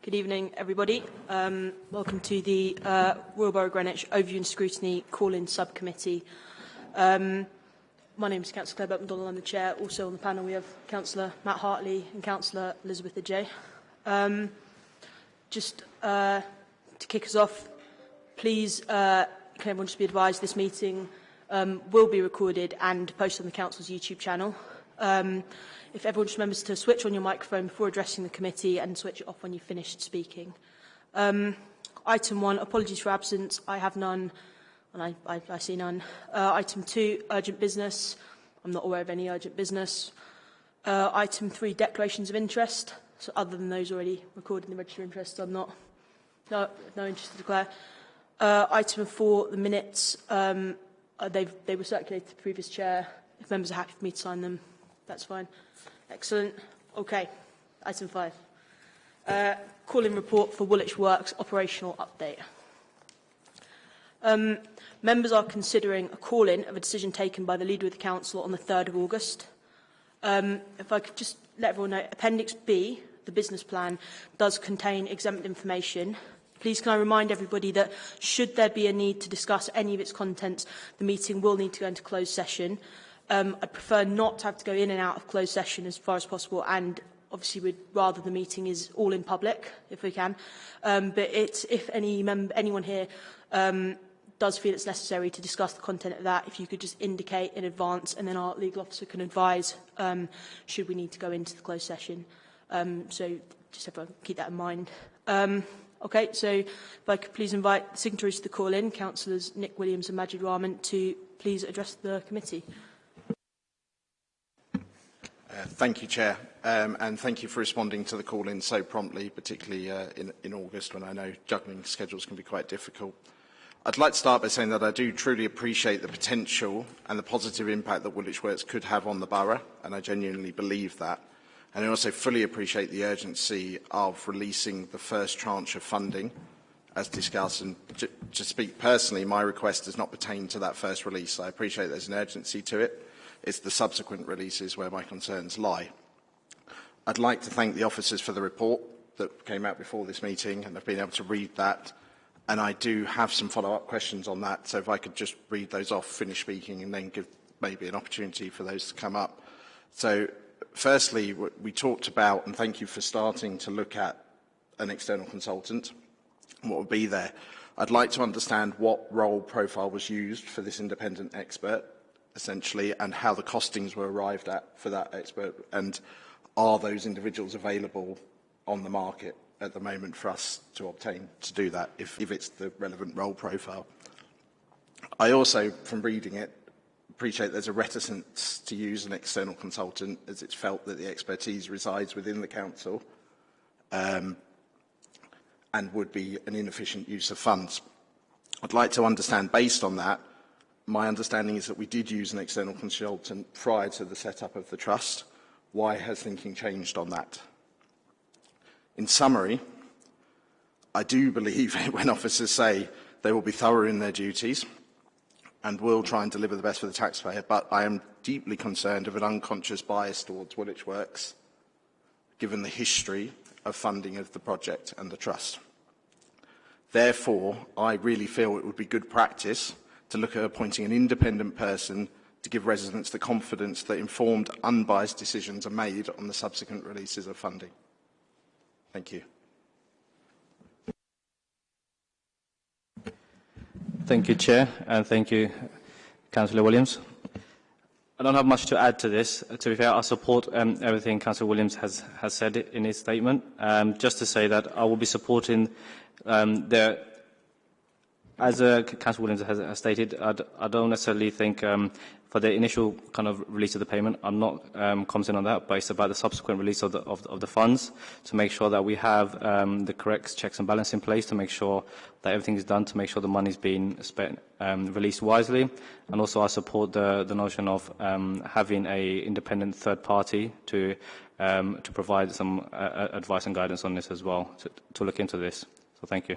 Good evening, everybody. Um, welcome to the uh, Royal Borough Greenwich Overview and Scrutiny Call-In Subcommittee. Um, my name is Councillor Clare Burke-McDonald. I'm the chair. Also on the panel we have Councillor Matt Hartley and Councillor Elizabeth Ajay. Um, just uh, to kick us off, please uh, can everyone just be advised this meeting um, will be recorded and posted on the Council's YouTube channel. Um, if everyone just remembers to switch on your microphone before addressing the committee and switch it off when you've finished speaking. Um, item one, apologies for absence. I have none, and I, I, I see none. Uh, item two, urgent business. I'm not aware of any urgent business. Uh, item three, declarations of interest. So other than those already recorded in the register of interest, I'm not no, no interest to declare. Uh, item four, the minutes. Um, uh, they've, they were circulated to the previous chair. If members are happy for me to sign them, that's fine. Excellent. Okay. Item five. Uh, calling report for Woolwich Works operational update. Um, members are considering a call-in of a decision taken by the Leader of the Council on the 3rd of August. Um, if I could just let everyone know, Appendix B, the business plan, does contain exempt information. Please can I remind everybody that should there be a need to discuss any of its contents, the meeting will need to go into closed session. Um, I'd prefer not to have to go in and out of closed session as far as possible and obviously we'd rather the meeting is all in public if we can. Um, but it's, if any anyone here um, does feel it's necessary to discuss the content of that, if you could just indicate in advance and then our legal officer can advise um, should we need to go into the closed session. Um, so just everyone keep that in mind. Um, okay, so if I could please invite the signatories to the call in, councillors Nick Williams and Majid Rahman, to please address the committee. Uh, thank you, Chair, um, and thank you for responding to the call-in so promptly, particularly uh, in, in August when I know juggling schedules can be quite difficult. I'd like to start by saying that I do truly appreciate the potential and the positive impact that Woolwich Works could have on the borough, and I genuinely believe that. And I also fully appreciate the urgency of releasing the first tranche of funding, as discussed. And to, to speak personally, my request does not pertain to that first release. I appreciate there's an urgency to it. It's the subsequent releases where my concerns lie. I'd like to thank the officers for the report that came out before this meeting, and I've been able to read that. And I do have some follow-up questions on that, so if I could just read those off, finish speaking, and then give maybe an opportunity for those to come up. So, firstly, we talked about, and thank you for starting to look at an external consultant, what would be there. I'd like to understand what role profile was used for this independent expert, essentially, and how the costings were arrived at for that expert, and are those individuals available on the market at the moment for us to obtain to do that, if, if it's the relevant role profile. I also, from reading it, appreciate there's a reticence to use an external consultant as it's felt that the expertise resides within the council um, and would be an inefficient use of funds. I'd like to understand, based on that, my understanding is that we did use an external consultant prior to the setup of the trust. Why has thinking changed on that? In summary, I do believe when officers say they will be thorough in their duties and will try and deliver the best for the taxpayer, but I am deeply concerned of an unconscious bias towards Woolwich Works, given the history of funding of the project and the trust. Therefore, I really feel it would be good practice to look at appointing an independent person to give residents the confidence that informed, unbiased decisions are made on the subsequent releases of funding. Thank you. Thank you, Chair, and thank you, Councillor Williams. I don't have much to add to this. To be fair, I support um, everything Councillor Williams has, has said in his statement. Um, just to say that I will be supporting um, the As uh, Council Williams has, stated, I don't necessarily think um, for the initial kind of release of the payment, I'm not um, commenting on that, but it's about the subsequent release of the, of, of the funds to make sure that we have um, the correct checks and balance in place to make sure that everything is done to make sure the money is being spent, um, released wisely. And also I support the, the notion of um, having a independent third party to, um, to provide some uh, advice and guidance on this as well, to, to look into this. So thank you.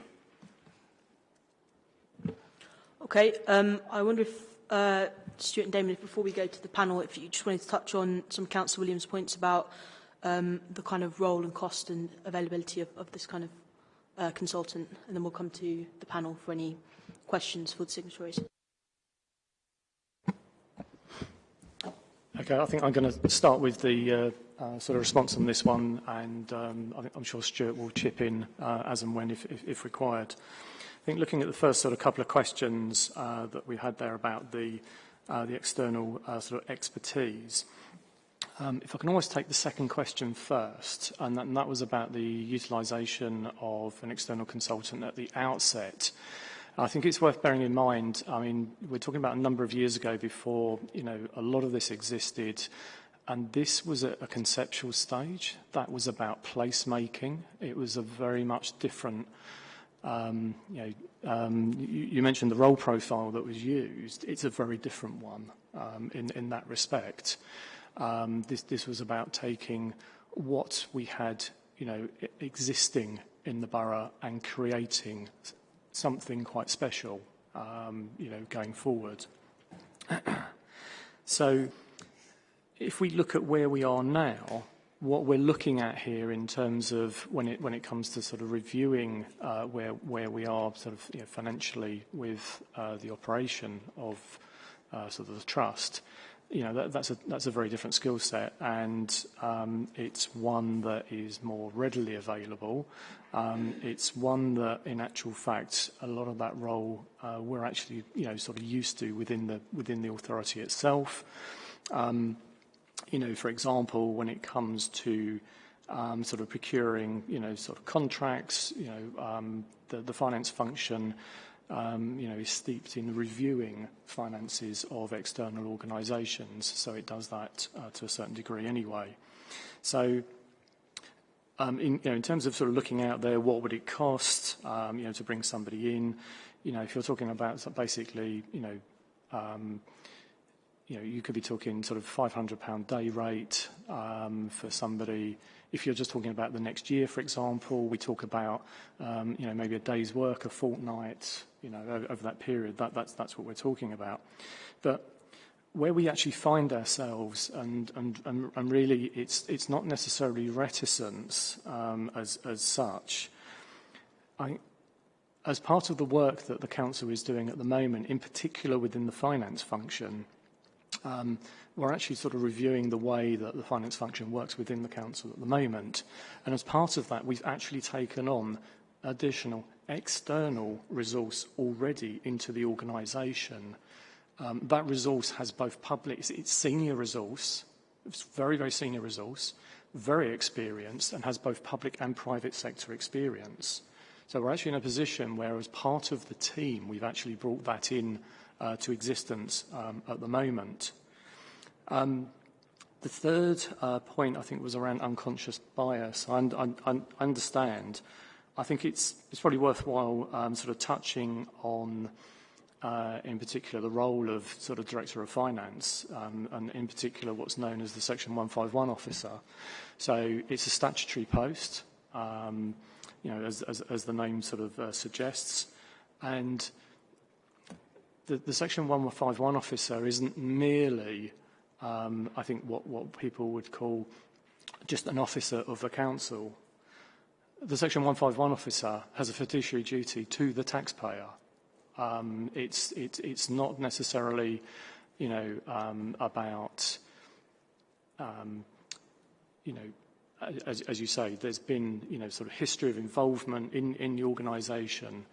Okay, um, I wonder if uh, Stuart and Damon, before we go to the panel, if you just wanted to touch on some Councillor Williams' points about um, the kind of role and cost and availability of, of this kind of uh, consultant, and then we'll come to the panel for any questions for the signatories. Okay, I think I'm going to start with the uh, uh, sort of response on this one, and um, I I'm sure Stuart will chip in uh, as and when if, if, if required. I think looking at the first sort of couple of questions uh, that we had there about the, uh, the external uh, sort of expertise, um, if I can always take the second question first, and that, was about the utilisation of an external consultant at the outset. I think it's worth bearing in mind, I mean, we're talking about a number of years ago before, you know, a lot of this existed. And this was a conceptual stage. That was about placemaking. It was a very much different, um, you know, um, you, you mentioned the role profile that was used. It's a very different one um, in, in that respect. Um, this, this was about taking what we had, you know, existing in the borough and creating something quite special, um, you know, going forward. so if we look at where we are now, what we're looking at here in terms of when it when it comes to sort of reviewing uh, where where we are sort of you know, financially with uh, the operation of uh, sort of the trust, you know, that, that's, a, that's a very different skill set and um, it's one that is more readily available. Um, it's one that, in actual fact, a lot of that role uh, we're actually, you know, sort of used to within the, within the authority itself. Um, you know, for example, when it comes to um, sort of procuring, you know, sort of contracts, you know, um, the, the finance function um, you know, is steeped in reviewing finances of external organisations, so it does that uh, to a certain degree anyway. So, um, in, you know, in terms of sort of looking out there, what would it cost, um, you know, to bring somebody in? You know, if you're talking about basically, you know, um, you know, you could be talking sort of 500 pound day rate um, for somebody If you're just talking about the next year, for example, we talk about, um, you know, maybe a day's work, a fortnight, you know, over, over that period. That, that's, that's what we're talking about. But where we actually find ourselves, and, and, and, and really it's, it's not necessarily reticence um, as, as such. I, as part of the work that the Council is doing at the moment, in particular within the finance function, um, we're actually sort of reviewing the way that the finance function works within the council at the moment. And as part of that, we've actually taken on additional external resource already into the organisation. Um, that resource has both public, it's, senior resource, it's very, very senior resource, very experienced, and has both public and private sector experience. So we're actually in a position where, as part of the team, we've actually brought that in uh, to existence um, at the moment. Um, the third uh, point, I think, was around unconscious bias. I, I, I understand. I think it's, it's probably worthwhile um, sort of touching on, uh, in particular, the role of sort of Director of Finance, um, and in particular what's known as the Section 151 officer. So it's a statutory post, um, you know, as, as, as the name sort of uh, suggests. And the, the Section 151 officer isn't merely um, I think, what, what people would call just an officer of the council. The Section 151 officer has a fiduciary duty to the taxpayer. Um, it's, it, it's not necessarily, you know, um, about, um, you know, as, as you say, there's been, you know, sort of history of involvement in, in the organisation.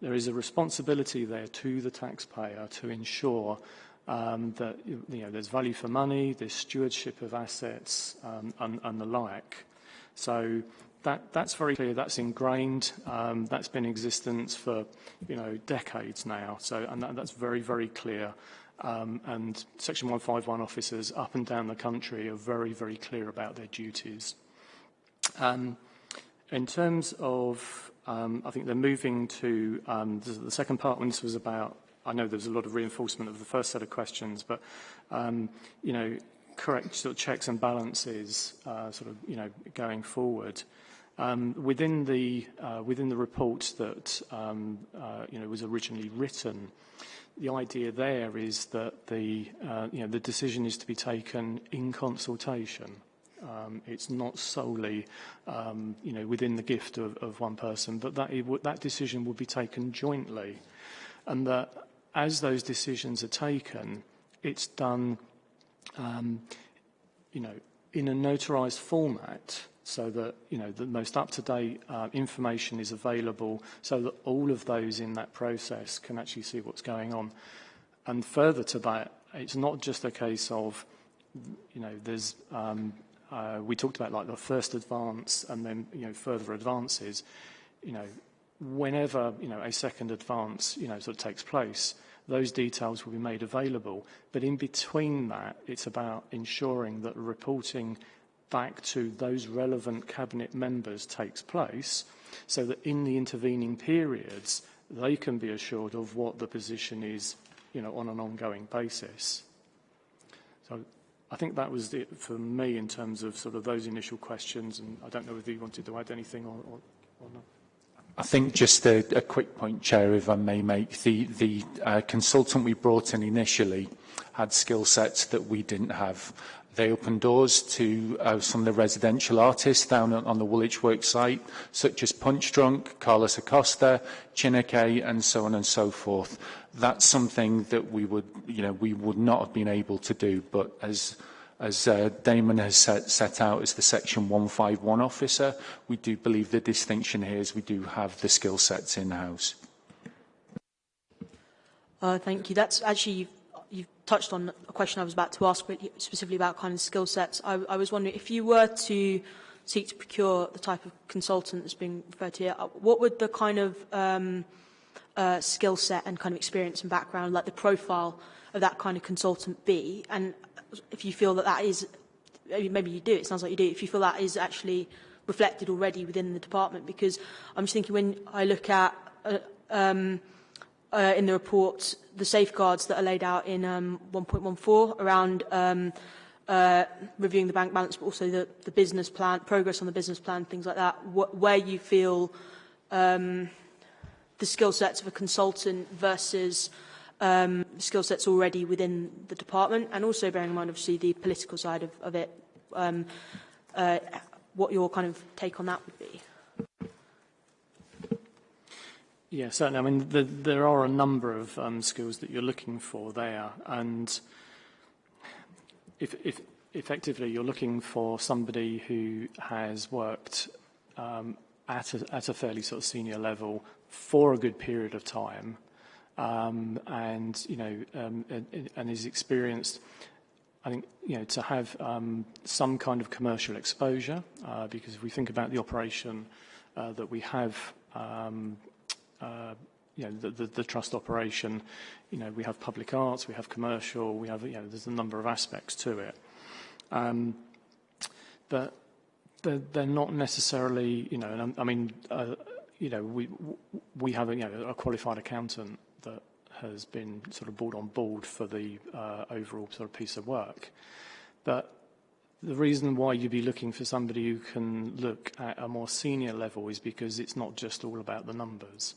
There is a responsibility there to the taxpayer to ensure um, that you know, there's value for money, there's stewardship of assets um, and, and the like. So that, that's very clear, that's ingrained, um, that's been in existence for you know, decades now, so, and that, that's very, very clear. Um, and Section 151 officers up and down the country are very, very clear about their duties. Um, in terms of, um, I think they're moving to, um, the, second part when this was about I know there's a lot of reinforcement of the first set of questions, but, um, you know, correct sort of checks and balances uh, sort of, you know, going forward. Um, within the uh, within the report that um, uh, you know was originally written, the idea there is that the uh, you know the decision is to be taken in consultation Um, it's not solely, um, you know, within the gift of, of one person, but that, it, that decision will be taken jointly. And that as those decisions are taken, it's done, um, you know, in a notarized format so that you know the most up-to-date uh, information is available so that all of those in that process can actually see what's going on. And further to that, it's not just a case of, you know, there's, um, uh, we talked about like the first advance and then, you know, further advances, you know, whenever, you know, a second advance, you know, sort of takes place, those details will be made available. But in between that, it's about ensuring that reporting back to those relevant cabinet members takes place so that in the intervening periods they can be assured of what the position is you know on an ongoing basis so I think that was it for me in terms of sort of those initial questions, and I don't know whether you wanted to add anything or, or, or not. I think just a, a quick point, Chair, if I may make. The, the uh, consultant we brought in initially had skill sets that we didn't have. They opened doors to uh, some of the residential artists down on, the Woolwich Works site, such as Punchdrunk, Carlos Acosta, Chineke, and so on and so forth. That's something that we would, you know, we would not have been able to do, but as as uh, Damon has set, set out as the Section 151 officer, we do believe the distinction here is we do have the skill sets in-house. Uh, thank you. That's actually touched on a question I was about to ask, specifically about kind of skill sets. I, I was wondering if you were to seek to procure the type of consultant that's being referred to here, uh, what would the kind of um, uh, skill set and kind of experience and background, like the profile of that kind of consultant be? And if you feel that that is, maybe you do, it sounds like you do, if you feel that is actually reflected already within the department, because I'm just thinking when I look at uh, um, uh, in the report the safeguards that are laid out in um, 1.14 around um, uh, reviewing the bank balance, but also the, the business plan, progress on the business plan, things like that, wh where you feel um, the skill sets of a consultant versus um, skill sets already within the department, and also bearing in mind, obviously, the political side of, of it, um, uh, what your kind of take on that would be. Yeah, certainly. I mean, the, there are a number of um, skills that you're looking for there, and if, if effectively you're looking for somebody who has worked um, at, a, at a fairly sort of senior level for a good period of time, um, and you know, um, and, and is experienced. I think you know to have um, some kind of commercial exposure, uh, because if we think about the operation uh, that we have um, uh, you know, the, the, the trust operation, you know, we have public arts, we have commercial, we have, you know, there's a number of aspects to it. Um, but they're, they're not necessarily, you know, and I, mean, uh, you know, we, we have, a, you know, a qualified accountant that has been sort of brought on board for the uh, overall sort of piece of work. But the reason why you'd be looking for somebody who can look at a more senior level is because it's not just all about the numbers.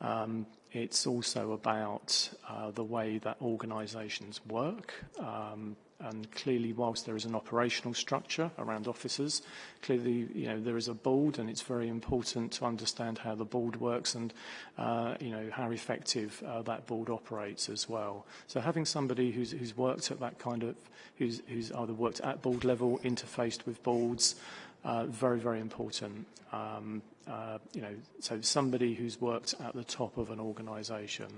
Um, it's also about uh, the way that organisations work. Um, and clearly, whilst there is an operational structure around officers, clearly, you know, there is a board, and it's very important to understand how the board works and, uh, you know, how effective uh, that board operates as well. So having somebody who's, who's worked at that kind of, who's, who's either worked at board level, interfaced with boards, uh, very, very important. Um, uh, you know, so somebody who's worked at the top of an organisation.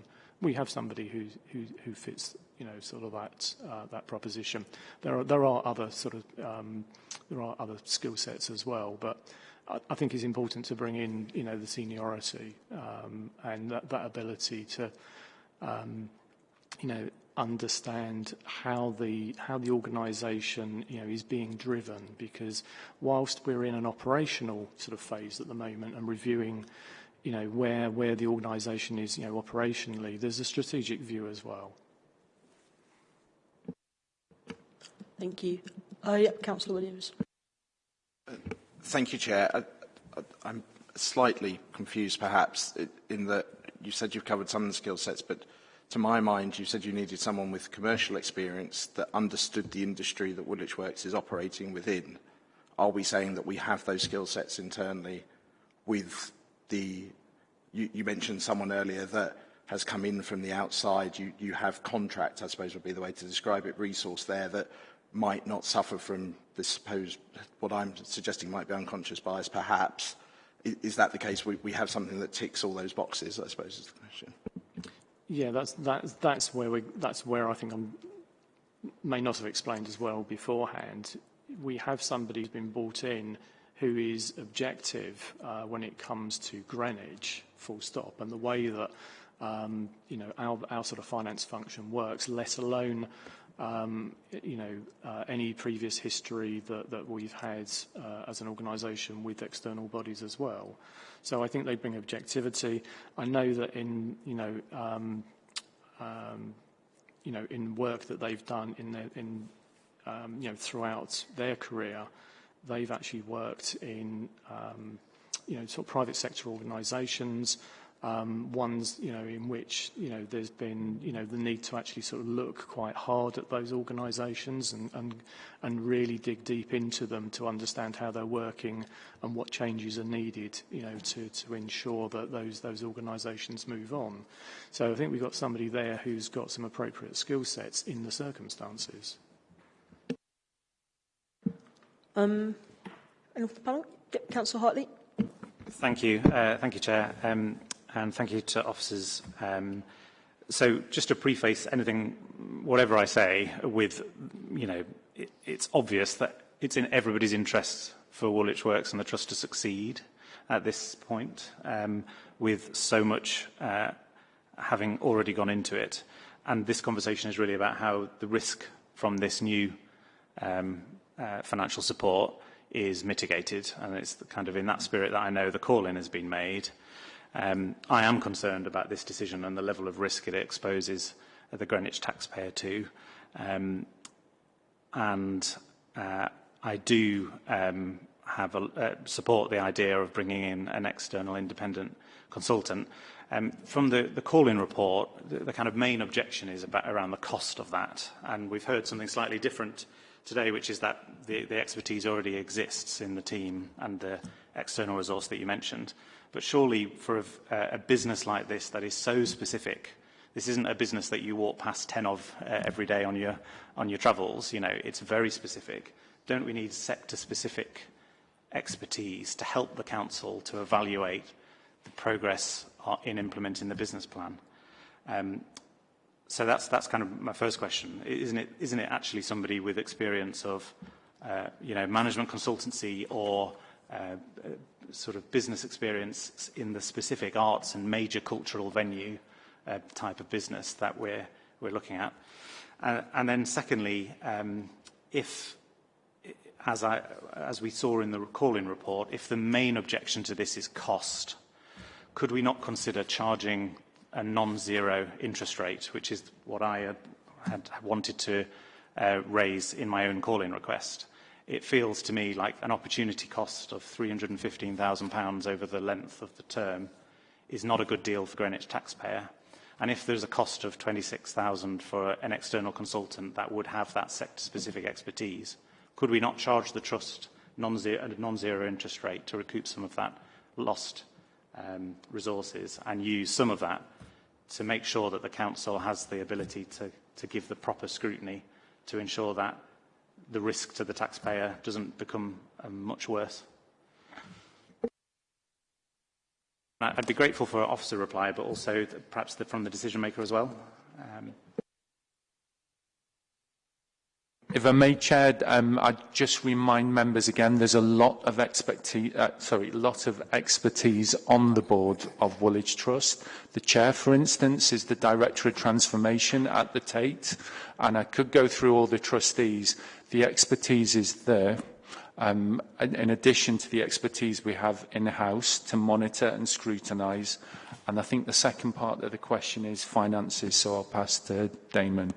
We have somebody who, who, who fits, you know, sort of that, uh, that proposition. There are, there are other sort of, um, there are other skill sets as well, but I, I think it's important to bring in, you know, the seniority um, and that, that ability to, um, you know, understand how the how the organisation you know is being driven because whilst we're in an operational sort of phase at the moment and reviewing you know where where the organisation is you know operationally there's a strategic view as well. Thank you. Uh, yeah, Councillor Williams. Uh, thank you, Chair. I, I, I'm slightly confused, perhaps, in that you said you've covered some of the skill sets, but to my mind, you said you needed someone with commercial experience that understood the industry that Woolwich Works is operating within. are we saying that we have those skill sets internally with the, you, you mentioned someone earlier that has come in from the outside, you, you have contract, I suppose would be the way to describe it, resource there that might not suffer from this supposed, what I'm suggesting might be unconscious bias perhaps. Is, is that the case? We, we have something that ticks all those boxes, I suppose is the question. Yeah, that's, that's, that's, where, we, that's where I think I may not have explained as well beforehand. We have somebody who's been brought in who is objective uh, when it comes to Greenwich, full stop, and the way that um, you know, our, our sort of finance function works, let alone, you know, uh, any previous history that, we've had uh, as an organisation with external bodies as well. So I think they bring objectivity. I know that in, you know, um, um, you know, in work that they've done in, their, in um, you know, throughout their career, they've actually worked in, um, you know, sort of private sector organisations, um, ones you know in which you know there's been you know the need to actually sort of look quite hard at those organisations and, and and really dig deep into them to understand how they're working and what changes are needed you know to to ensure that those those organisations move on. So I think we've got somebody there who's got some appropriate skill sets in the circumstances. Um, and off the panel, Councillor Hartley. Thank you, uh, thank you, Chair. Um, and thank you to officers. Um, so just to preface anything, whatever I say, with, you know, it, it's obvious that it's in everybody's interest for Woolwich Works and the Trust to succeed at this point, um, with so much uh, having already gone into it. And this conversation is really about how the risk from this new um, uh, financial support is mitigated. And it's kind of in that spirit that I know the call-in has been made. Um, I am concerned about this decision and the level of risk it exposes the Greenwich taxpayer to. Um, and uh, I do um, have a, uh, support the idea of bringing in an external independent consultant. Um, from the, the call-in report, the, the kind of main objection is about around the cost of that. And we've heard something slightly different today, which is that the, the expertise already exists in the team and the external resource that you mentioned. But surely for a, a business like this that is so specific, this isn't a business that you walk past 10 of uh, every day on your, on your travels. You know, it's very specific. Don't we need sector-specific expertise to help the council to evaluate the progress in implementing the business plan? Um, so that's, that's kind of my first question. Isn't it, isn't it actually somebody with experience of, uh, you know, management consultancy or uh, sort of business experience in the specific arts and major cultural venue uh, type of business that we're, we're looking at. Uh, and then secondly, um, if, as, I, as we saw in the call-in report, if the main objection to this is cost, could we not consider charging a non-zero interest rate, which is what I had, wanted to uh, raise in my own call-in request? It feels to me like an opportunity cost of £315,000 over the length of the term is not a good deal for Greenwich taxpayer. And if there's a cost of 26,000 for an external consultant that would have that sector-specific expertise, could we not charge the trust non-zero, a non-zero interest rate to recoup some of that lost um, resources and use some of that to make sure that the council has the ability to, to give the proper scrutiny to ensure that the risk to the taxpayer doesn't become um, much worse. I'd be grateful for an officer reply, but also the, perhaps the, from the decision maker as well. Um, If I may, Chair, um, I'd just remind members again, there's a lot of expertise, uh, sorry, lot of expertise on the board of Woolwich Trust. The Chair, for instance, is the Director of Transformation at the Tate, and I could go through all the trustees. The expertise is there. Um, in addition to the expertise we have in-house to monitor and scrutinise. And I think the second part of the question is finances, so I'll pass to Damon.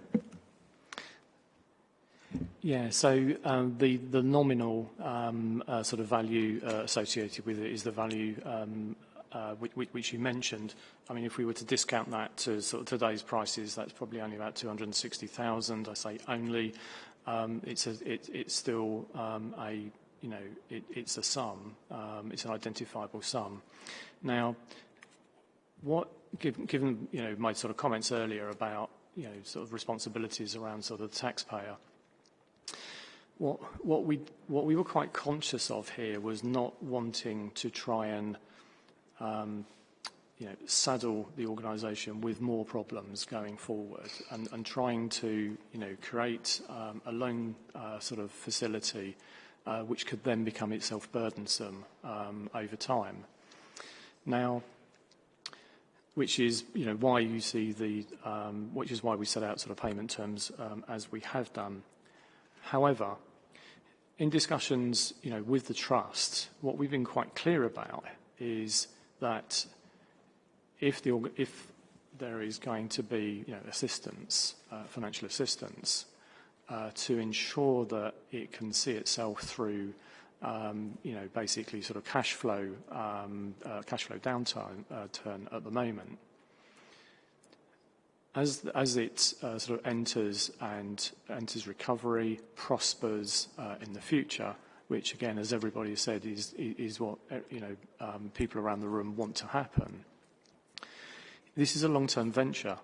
Yeah, so um, the, the nominal um, uh, sort of value uh, associated with it is the value um, uh, which, which you mentioned. I mean, if we were to discount that to sort of today's prices, that's probably only about 260,000. I say only. Um, it's, still um, a you know, it's a sum, um, it's an identifiable sum. Now, given, given, you know, my sort of comments earlier about, you know, sort of responsibilities around sort of the taxpayer, what, we, what we were quite conscious of here was not wanting to try and you know, saddle the organisation with more problems going forward and, and trying to, you know, create um, a loan uh, sort of facility uh, which could then become itself burdensome um, over time. Now, which is, you know, why you see the, um, which is why we set out sort of payment terms um, as we have done. However, in discussions, you know, with the trust, what we've been quite clear about is that if, the, if there is going to be you know, assistance, uh, financial assistance, uh, to ensure that it can see itself through, um, you know, basically sort of cash flow, um, uh, cash flow downturn uh, turn at the moment. As, as it uh, sort of enters and enters recovery, prospers uh, in the future, which again, as everybody has said, is, is what you know, um, people around the room want to happen. This is a long-term venture.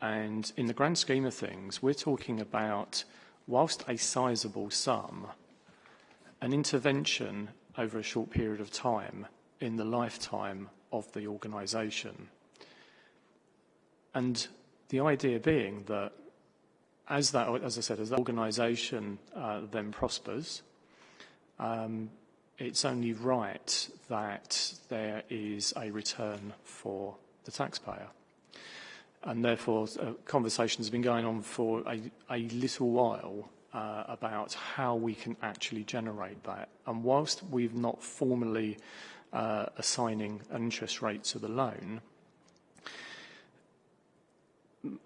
And in the grand scheme of things, we're talking about, whilst a sizable sum, an intervention over a short period of time in the lifetime of the organisation. And the idea being that as that, as I said, as that organisation uh, then prospers, um, it's only right that there is a return for the taxpayer. And therefore, uh, conversations have been going on for a, a little while uh, about how we can actually generate that. And whilst we've not formally uh, assigning an interest rate to the loan,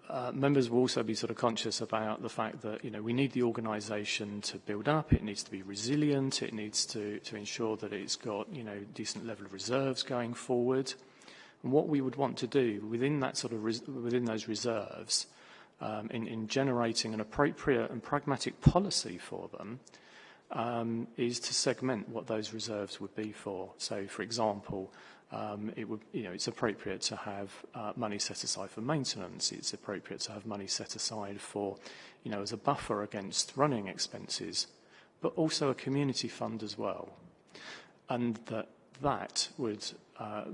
uh, members will also be sort of conscious about the fact that you know we need the organisation to build up. It needs to be resilient. It needs to to ensure that it's got you know decent level of reserves going forward. And what we would want to do within that sort of within those reserves, um, in, in generating an appropriate and pragmatic policy for them, um, is to segment what those reserves would be for. So, for example, um, it would, you know, it's appropriate to have uh, money set aside for maintenance. It's appropriate to have money set aside for, you know, as a buffer against running expenses, but also a community fund as well. And that that would uh,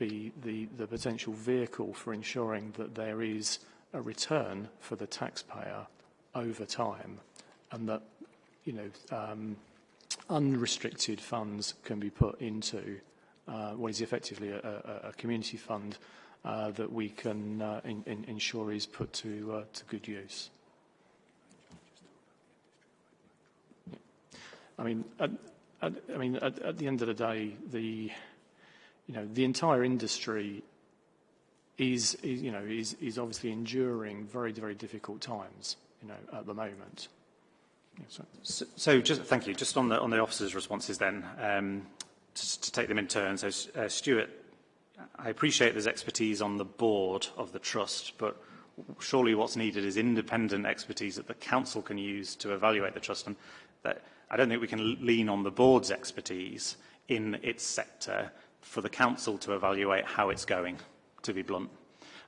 be the, the potential vehicle for ensuring that there is a return for the taxpayer over time and that you know um, unrestricted funds can be put into uh, what is effectively a, a, a community fund uh, that we can uh, in, in ensure is put to, uh, to good use. I mean, at, at, I mean, at, at the end of the day, the you know, the entire industry is, is you know, is, is obviously enduring very, very difficult times, you know, at the moment. Yeah, so, so, just thank you. Just on the on the officers' responses, then, um, to, to take them in turn. So, uh, Stuart, I appreciate there's expertise on the board of the trust, but surely what's needed is independent expertise that the council can use to evaluate the trust. And that I don't think we can lean on the board's expertise in its sector for the council to evaluate how it's going, to be blunt.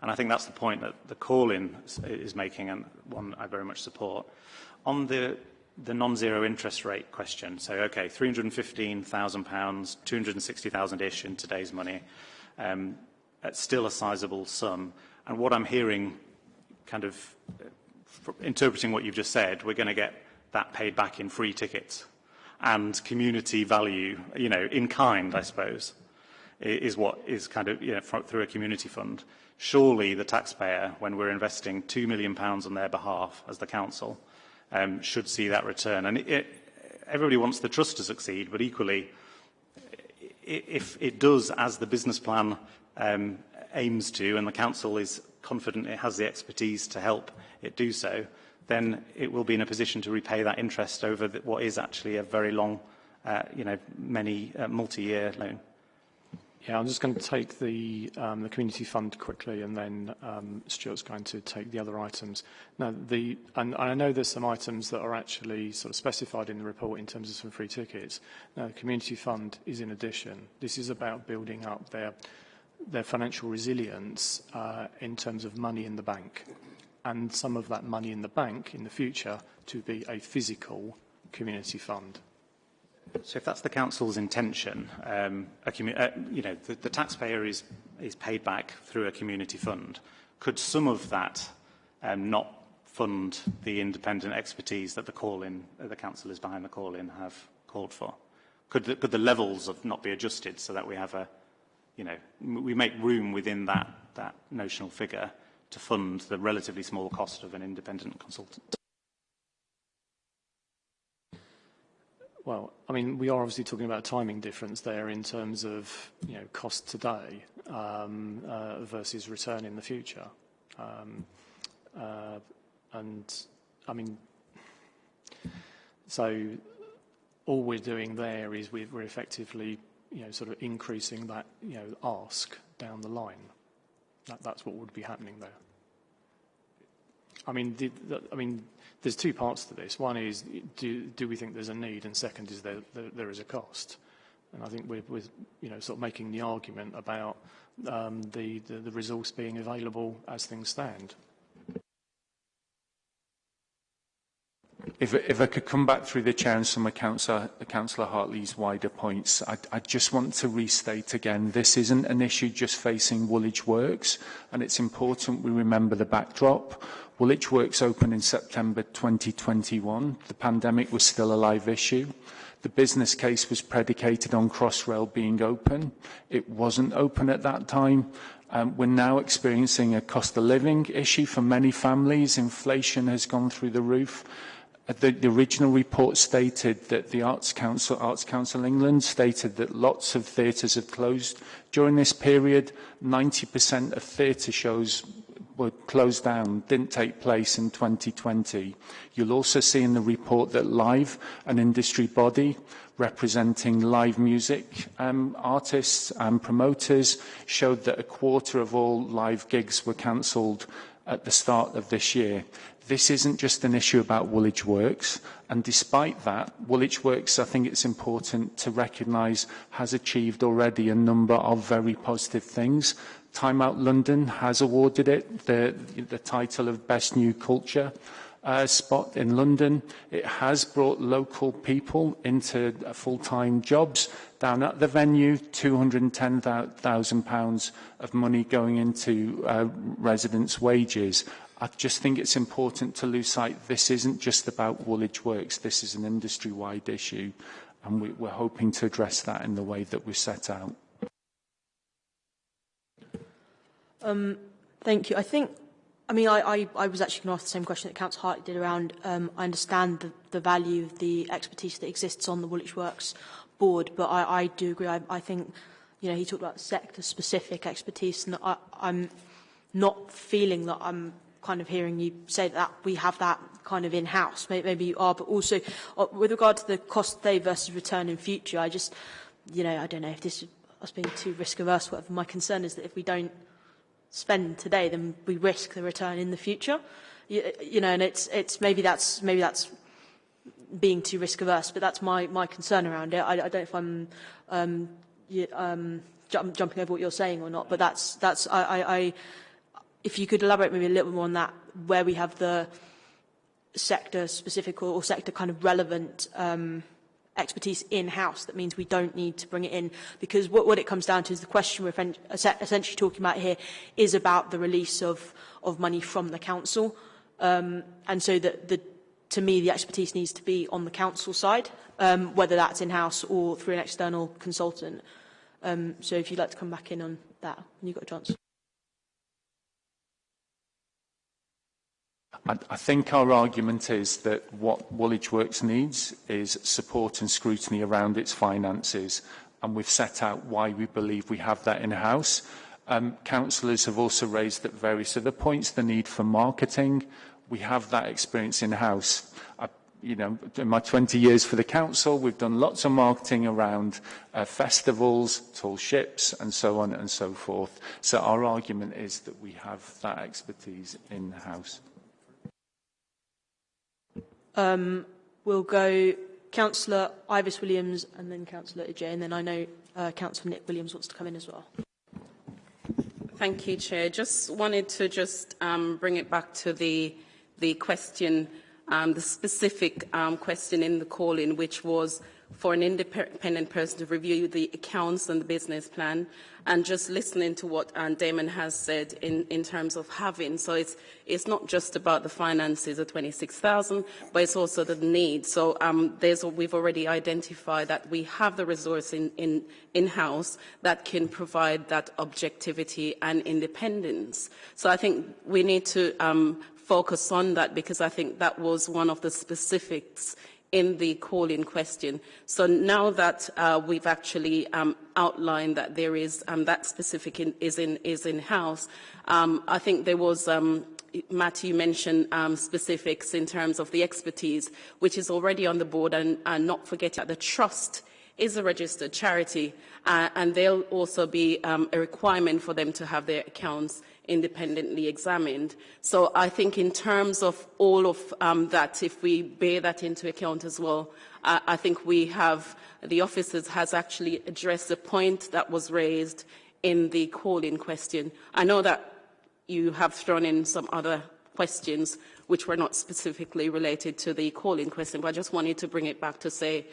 And I think that's the point that the call-in is making and one I very much support. On the, the non-zero interest rate question, so, okay, £315,000, £260,000-ish in today's money, um, it's still a sizable sum. And what I'm hearing, kind of interpreting what you've just said, we're going to get that paid back in free tickets and community value, you know, in kind, I suppose is what is kind of you know, through a community fund. Surely the taxpayer, when we're investing £2 million on their behalf as the council, um, should see that return. And it, it, everybody wants the trust to succeed, but equally, if it does as the business plan um, aims to, and the council is confident it has the expertise to help it do so, then it will be in a position to repay that interest over the, what is actually a very long, uh, you know, many uh, multi-year loan. Yeah, I'm just going to take the, um, the community fund quickly and then um, Stuart's going to take the other items. Now, the, and, I know there's some items that are actually sort of specified in the report in terms of some free tickets. Now, the community fund is in addition. This is about building up their, their financial resilience uh, in terms of money in the bank and some of that money in the bank in the future to be a physical community fund. So if that's the council's intention, um, uh, you know, the, the taxpayer is, is paid back through a community fund. Could some of that um, not fund the independent expertise that the call-in, uh, the council is behind the call-in have called for? Could the, could the levels of not be adjusted so that we have a, you know, we make room within that, that notional figure to fund the relatively small cost of an independent consultant? Well, I mean, we are obviously talking about a timing difference there in terms of, you know, cost today um, uh, versus return in the future. Um, uh, and, I mean, so all we're doing there is we're, effectively, you know, sort of increasing that, you know, ask down the line. That, that's what would be happening there. I mean, the, the, I mean, there's two parts to this. One is, do, do we think there's a need? And second is, there, there, there is a cost. And I think we're, we're you know, sort of making the argument about um, the, the, the resource being available as things stand. If, if I could come back through the chair and some of Councillor, Councillor Hartley's wider points, I, I just want to restate again, this isn't an issue just facing Woolwich Works, and it's important we remember the backdrop. Woolwich Works opened in September 2021. The pandemic was still a live issue. The business case was predicated on Crossrail being open. It wasn't open at that time. Um, we're now experiencing a cost of living issue for many families. Inflation has gone through the roof. Uh, the, the original report stated that the Arts Council, Arts Council England stated that lots of theatres have closed during this period. 90% of theatre shows were closed down, didn't take place in 2020. You'll also see in the report that Live, an industry body representing live music um, artists and promoters, showed that a quarter of all live gigs were cancelled at the start of this year. This isn't just an issue about Woolwich Works, and despite that, Woolwich Works, I think it's important to recognise, has achieved already a number of very positive things. Time Out London has awarded it the, the title of Best New Culture uh, spot in London. It has brought local people into uh, full-time jobs down at the venue, £210,000 of money going into uh, residents' wages. I just think it's important to lose sight this isn't just about Woolwich Works, this is an industry-wide issue and we, we're hoping to address that in the way that we set out. Um, thank you. I think, I mean, I, I, I was actually going to ask the same question that Councillor Hart did around, um, I understand the, the value of the expertise that exists on the Woolwich Works board, but I, I do agree. I, I think, you know, he talked about sector-specific expertise, and I, I'm not feeling that I'm kind of hearing you say that we have that kind of in-house. Maybe, maybe you are, but also uh, with regard to the cost today versus return in future, I just, you know, I don't know if this is us being too risk-averse, whatever. My concern is that if we don't spend today, then we risk the return in the future. You, you know, and it's, it's maybe that's, maybe that's being too risk averse, but that's my, my concern around it. I, I don't know if I'm um, you, um, jump, jumping over what you're saying or not, but that's, that's I, I, I, if you could elaborate maybe a little more on that, where we have the sector specific or, or sector kind of relevant um, expertise in-house. That means we don't need to bring it in because what, what it comes down to is the question we're essentially talking about here is about the release of, of money from the council. Um, and so that the, to me, the expertise needs to be on the council side, um, whether that's in-house or through an external consultant. Um, so if you'd like to come back in on that, you've got a chance. I, I think our argument is that what Woolwich Works needs is support and scrutiny around its finances, and we've set out why we believe we have that in-house. Um, councillors have also raised at various other points the need for marketing. We have that experience in-house. You know, in my 20 years for the council, we've done lots of marketing around uh, festivals, tall ships, and so on and so forth. So our argument is that we have that expertise in-house. Um, we'll go Councillor Ivis Williams and then Councillor Ajay, and then I know uh, Councillor Nick Williams wants to come in as well. Thank you, Chair. Just wanted to just um, bring it back to the, the question, um, the specific um, question in the call-in, which was for an independent person to review the accounts and the business plan and just listening to what um, Damon has said in, in terms of having. So it's, it's not just about the finances of 26,000, but it's also the need. So um, we've already identified that we have the resource in, in, in-house that can provide that objectivity and independence. So I think we need to um, focus on that because I think that was one of the specifics in the call in question. So now that uh, we've actually um, outlined that there is um, that specific in, is in is in house, um, I think there was. Um, Matt, you mentioned um, specifics in terms of the expertise, which is already on the board, and, and not forgetting that the trust is a registered charity, uh, and there'll also be um, a requirement for them to have their accounts independently examined. So I think in terms of all of um, that, if we bear that into account as well, I think we have, the officers has actually addressed the point that was raised in the call-in question. I know that you have thrown in some other questions which were not specifically related to the call-in question, but I just wanted to bring it back to say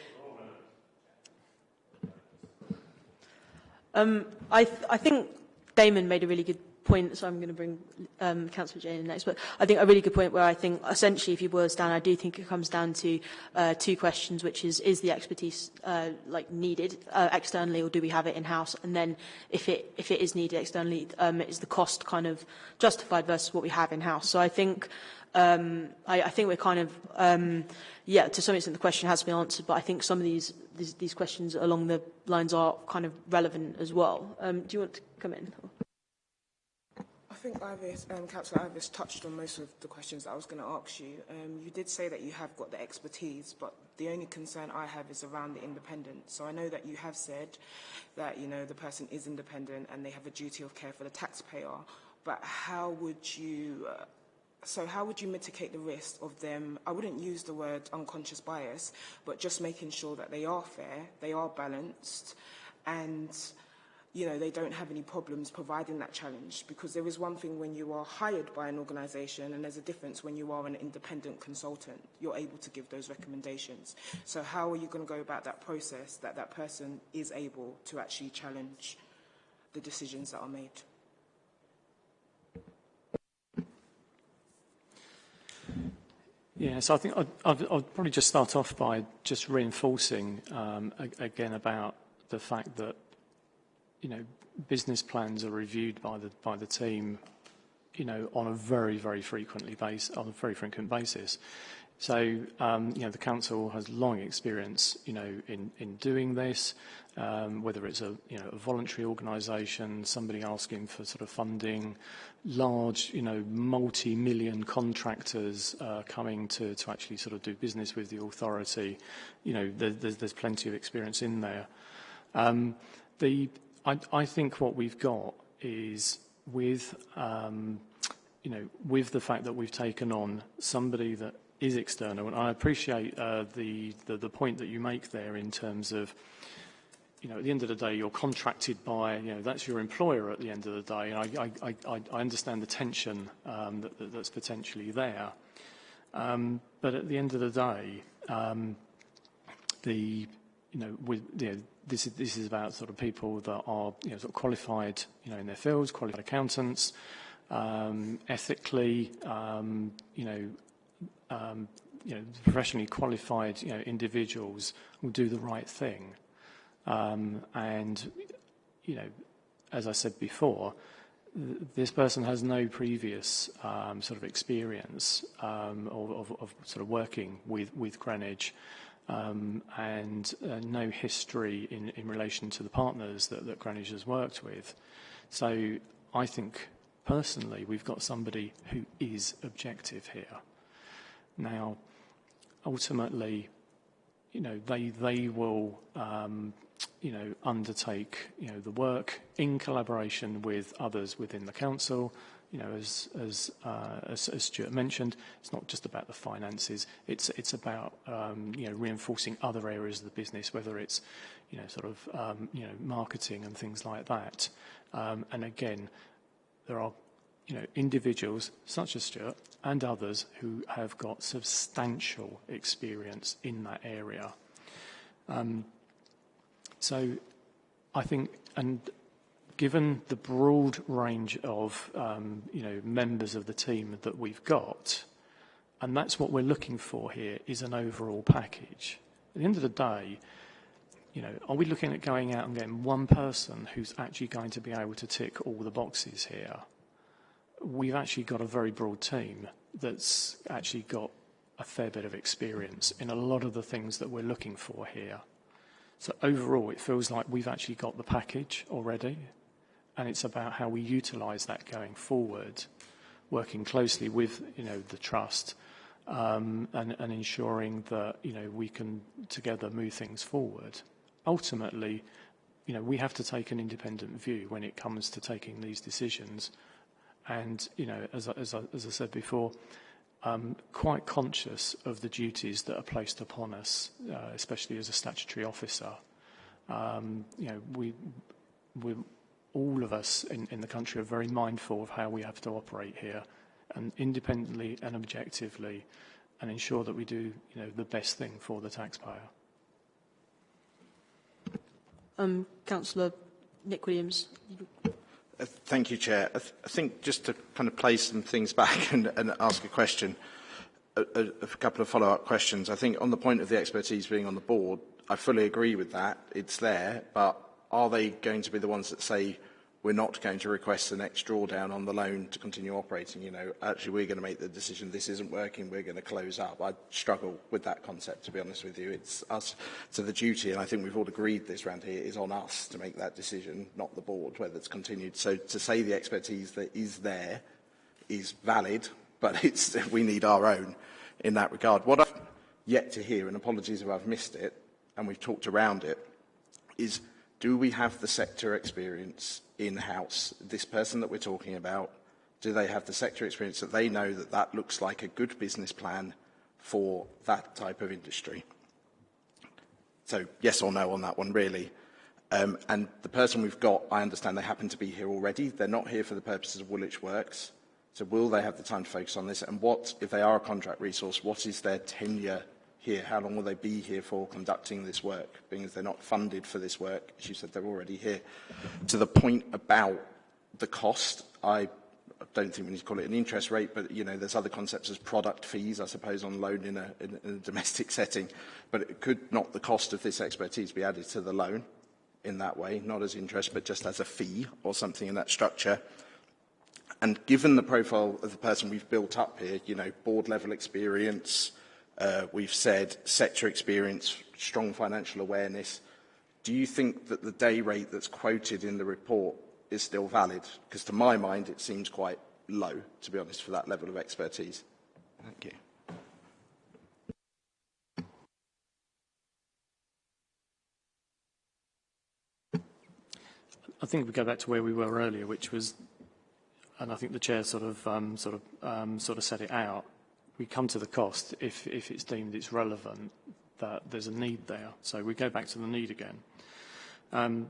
Um, I, th I think Damon made a really good point, so I'm going to bring um, Councillor Jane in next, but I think a really good point where I think essentially if you boil this down, I do think it comes down to uh, two questions, which is, is the expertise uh, like needed uh, externally or do we have it in-house? And then if it, if it is needed externally, um, is the cost kind of justified versus what we have in-house? So I think um, I, I think we're kind of, um, yeah, to some extent the question has been answered, but I think some of these, these, these questions along the lines are kind of relevant as well. Um, do you want to come in? Think Ivis, um, Councillor Ivis touched on most of the questions I was going to ask you. Um, you did say that you have got the expertise, but the only concern I have is around the independence. So I know that you have said that, you know, the person is independent and they have a duty of care for the taxpayer, but how would you... Uh, so how would you mitigate the risk of them, I wouldn't use the word unconscious bias, but just making sure that they are fair, they are balanced, and you know, they don't have any problems providing that challenge because there is one thing when you are hired by an organisation and there's a difference when you are an independent consultant. You're able to give those recommendations. So how are you going to go about that process that that person is able to actually challenge the decisions that are made? Yeah, so I think I'd, I'd, I'd probably just start off by just reinforcing um, again about the fact that you know, business plans are reviewed by the by the team, you know, on a very very frequently base on a very frequent basis. So, um, you know, the council has long experience, you know, in in doing this. Um, whether it's a you know a voluntary organisation, somebody asking for sort of funding, large you know multi-million contractors uh, coming to to actually sort of do business with the authority, you know, there, there's there's plenty of experience in there. Um, the I, I think what we've got is with, um, you know, with the fact that we've taken on somebody that is external, and I appreciate uh, the, the, the point that you make there in terms of, you know, at the end of the day, you're contracted by, you know, that's your employer at the end of the day. And I, I, I, I understand the tension um, that, that, that's potentially there. Um, but at the end of the day, um, the, you know, with, you this is, this is about sort of people that are you know, sort of qualified you know, in their fields, qualified accountants, um, ethically, um, you know, um, you know, professionally qualified you know, individuals will do the right thing. Um, and, you know, as I said before, this person has no previous um, sort of experience um, of, of, of sort of working with, with Greenwich um, and uh, no history in, in relation to the partners that, that Greenwich has worked with. So I think personally we've got somebody who is objective here. Now, ultimately, you know, they, they will, um, you know, undertake, you know, the work in collaboration with others within the council. You know, as, as, uh, as, as Stuart mentioned, it's not just about the finances. It's, it's about, um, you know, reinforcing other areas of the business, whether it's, you know, sort of, um, you know, marketing and things like that. Um, and again, there are you know, individuals such as Stuart and others who have got substantial experience in that area. Um, so I think, and given the broad range of, um, you know, members of the team that we've got, and that's what we're looking for here, is an overall package. At the end of the day, you know, are we looking at going out and getting one person who's actually going to be able to tick all the boxes here? We've actually got a very broad team that's actually got a fair bit of experience in a lot of the things that we're looking for here. So overall, it feels like we've actually got the package already, and it's about how we utilise that going forward, working closely with, you know, the trust, um, and, and ensuring that, you know, we can together move things forward ultimately, you know, we have to take an independent view when it comes to taking these decisions. And, you know, as, as, as I said before, um, quite conscious of the duties that are placed upon us, uh, especially as a statutory officer. Um, you know, we, we, all of us in, in the country are very mindful of how we have to operate here, and independently and objectively, and ensure that we do, you know, the best thing for the taxpayer. Um, Councillor Nick Williams. Uh, thank you, Chair. I, th I think just to kind of place some things back and, and ask a question, a, a, a couple of follow-up questions. I think on the point of the expertise being on the board, I fully agree with that. It's there, but are they going to be the ones that say, we're not going to request the next drawdown on the loan to continue operating. You know, actually, we're going to make the decision this isn't working, we're going to close up. I struggle with that concept, to be honest with you. It's us to the duty, and I think we've all agreed this round here, is on us to make that decision, not the board, whether it's continued. So to say the expertise that is there is valid, but it's, we need our own in that regard. What I've yet to hear, and apologies if I've missed it, and we've talked around it, is do we have the sector experience in-house? This person that we're talking about, do they have the sector experience that they know that that looks like a good business plan for that type of industry? So yes or no on that one, really. Um, and the person we've got, I understand they happen to be here already. They're not here for the purposes of Woolwich Works. So will they have the time to focus on this? And what, if they are a contract resource, what is their tenure here? How long will they be here for conducting this work, being as they're not funded for this work? As you said, they're already here. To the point about the cost, I don't think we need to call it an interest rate, but you know, there's other concepts as product fees, I suppose, on loan in a, in, in a domestic setting. But it could not the cost of this expertise be added to the loan in that way, not as interest, but just as a fee or something in that structure? And given the profile of the person we've built up here, you know, board level experience, Uh, we've said sector experience, strong financial awareness. Do you think that the day rate that's quoted in the report is still valid? Because to my mind, it seems quite low, to be honest, for that level of expertise. Thank you. I think we go back to where we were earlier, which was, and I think the chair sort of um, sort of um, sort of set it out we come to the cost if, if it's deemed it's relevant that there's a need there. So we go back to the need again. Um,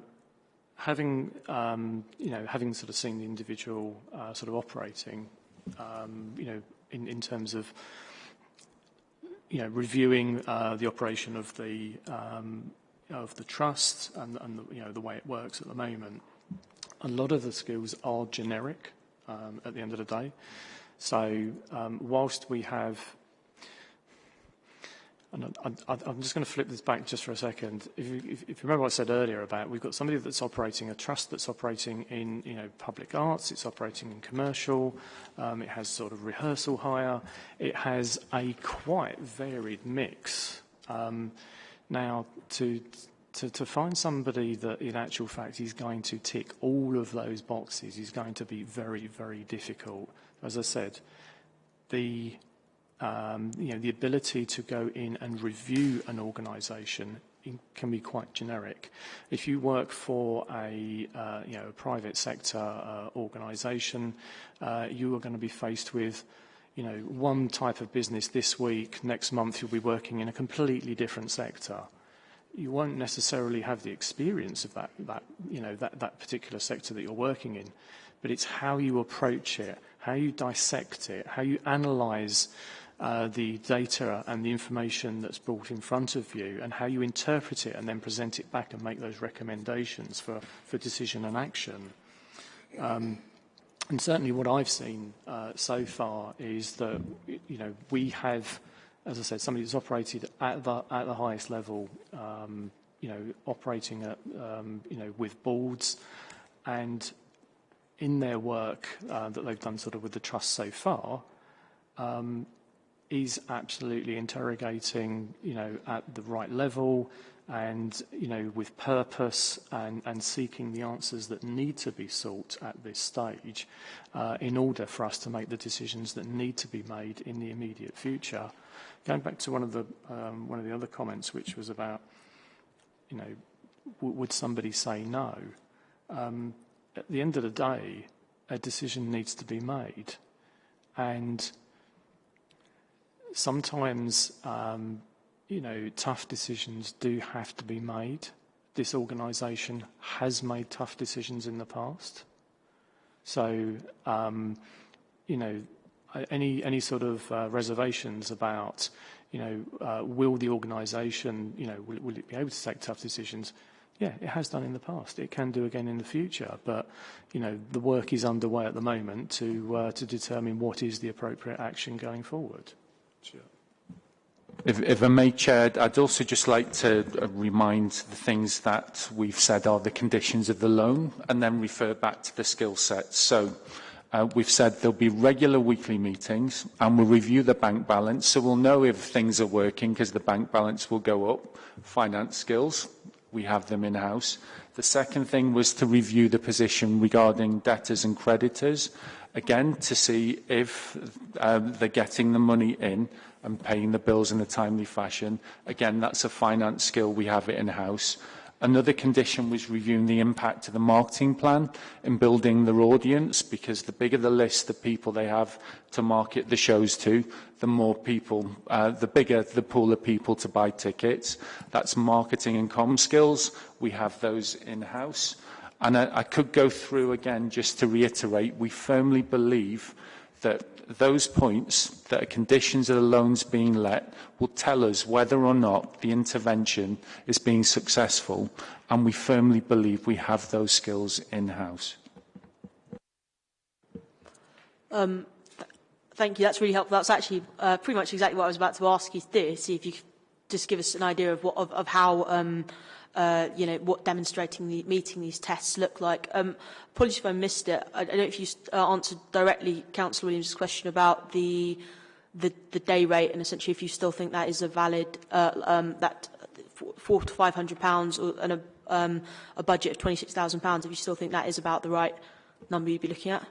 having, um, you know, having sort of seen the individual uh, sort of operating, um, you know, in, in terms of, you know, reviewing uh, the operation of the, um, of the trust and, and the, you know, the way it works at the moment, a lot of the skills are generic um, at the end of the day. So um, whilst we have, and I, am just going to flip this back just for a second. If you, remember what I said earlier about we've got somebody that's operating a trust that's operating in you know public arts, it's operating in commercial, um, it has sort of rehearsal hire, it has a quite varied mix. Um, now to, to find somebody that in actual fact is going to tick all of those boxes is going to be very, very difficult as I said, the um, you know, the ability to go in and review an organisation can be quite generic. If you work for a, uh, you know, a private sector uh, organisation, uh, you are going to be faced with you know, one type of business this week, next month you'll be working in a completely different sector. You won't necessarily have the experience of that, that, you know, that, that particular sector that you're working in, but it's how you approach it, how you dissect it, how you analyse uh, the data and the information that's brought in front of you and how you interpret it and then present it back and make those recommendations for, for decision and action. Um, and certainly what I've seen uh, so far is that, you know, we have, as I said, somebody that's operated at the, at the highest level, um, you know, operating at, um, you know, with boards and in their work uh, that they've done sort of with the trust so far, um, is absolutely interrogating, you know, at the right level and, you know, with purpose and, and seeking the answers that need to be sought at this stage uh, in order for us to make the decisions that need to be made in the immediate future. Going back to one of the, um, one of the other comments, which was about, you know, would somebody say no? Um, at the end of the day, a decision needs to be made. And sometimes, um, you know, tough decisions do have to be made. This organisation has made tough decisions in the past. So, um, you know, any any sort of uh, reservations about, you know, uh, will the organisation, you know, will, will it be able to take tough decisions? Yeah, it has done in the past. It can do again in the future. But, you know, the work is underway at the moment to uh, to determine what is the appropriate action going forward. Sure. If, if I may, Chair, I'd also just like to uh, remind the things that we've said are the conditions of the loan and then refer back to the skill sets. So uh, we've said there'll be regular weekly meetings and we'll review the bank balance. So we'll know if things are working because the bank balance will go up. Finance skills, we have them in-house. The second thing was to review the position regarding debtors and creditors, again, to see if um, they're getting the money in and paying the bills in a timely fashion. Again, that's a finance skill we have it in-house. Another condition was reviewing the impact of the marketing plan in building their audience because the bigger the list of people they have to market the shows to, the more people, uh, the bigger the pool of people to buy tickets. That's marketing and com skills. We have those in-house. And I, I could go through again just to reiterate, we firmly believe that those points that are conditions of the loans being let will tell us whether or not the intervention is being successful and we firmly believe we have those skills in-house. Um, th thank you, that's really helpful. That's actually uh, pretty much exactly what I was about to ask you to do, see if you could just give us an idea of, what, of, of how um, uh, you know, what demonstrating the, meeting these tests look like. Um, apologies if I missed it. I, I don't know if you uh, answered directly Councillor Williams' question about the, the, the day rate and essentially if you still think that is a valid, uh, um, that four to five hundred pounds and a, um, a budget of twenty six thousand pounds, if you still think that is about the right number you'd be looking at.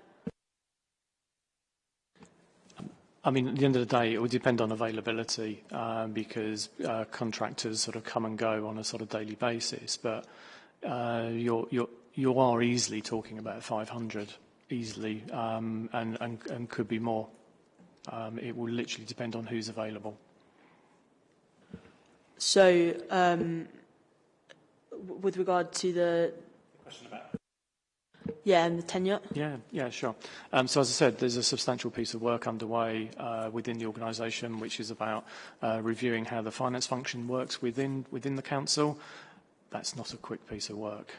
I mean, at the end of the day, it will depend on availability um, because uh, contractors sort of come and go on a sort of daily basis. But uh, you're, you're, you are easily talking about 500, easily, um, and, and, and could be more. Um, it will literally depend on who's available. So, um, with regard to the... Question about yeah, and the tenure? Yeah, yeah, sure. Um, so as I said, there's a substantial piece of work underway uh, within the organisation, which is about uh, reviewing how the finance function works within within the council. That's not a quick piece of work.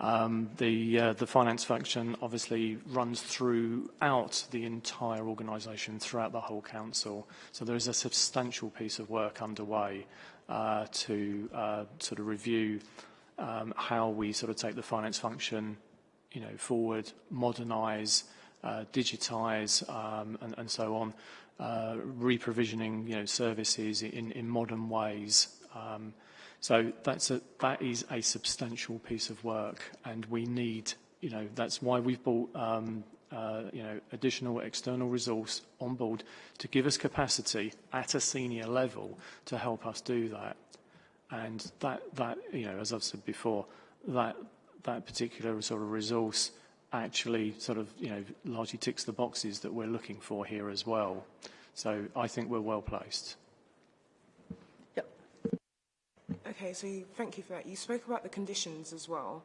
Um, the, uh, the finance function obviously runs throughout the entire organisation, throughout the whole council. So there is a substantial piece of work underway uh, to uh, sort of review um, how we sort of take the finance function you know, forward, modernise, uh, digitise, um, and, and so on, uh, reprovisioning, you know, services in, in modern ways. Um, so that's a, that is a substantial piece of work, and we need, you know, that's why we've brought um, uh, you know, additional external resource on board to give us capacity at a senior level to help us do that. And that, that you know, as I've said before, that, that particular sort of resource actually sort of, you know, largely ticks the boxes that we're looking for here as well. So I think we're well placed. Yep. Okay, so you, thank you for that. You spoke about the conditions as well,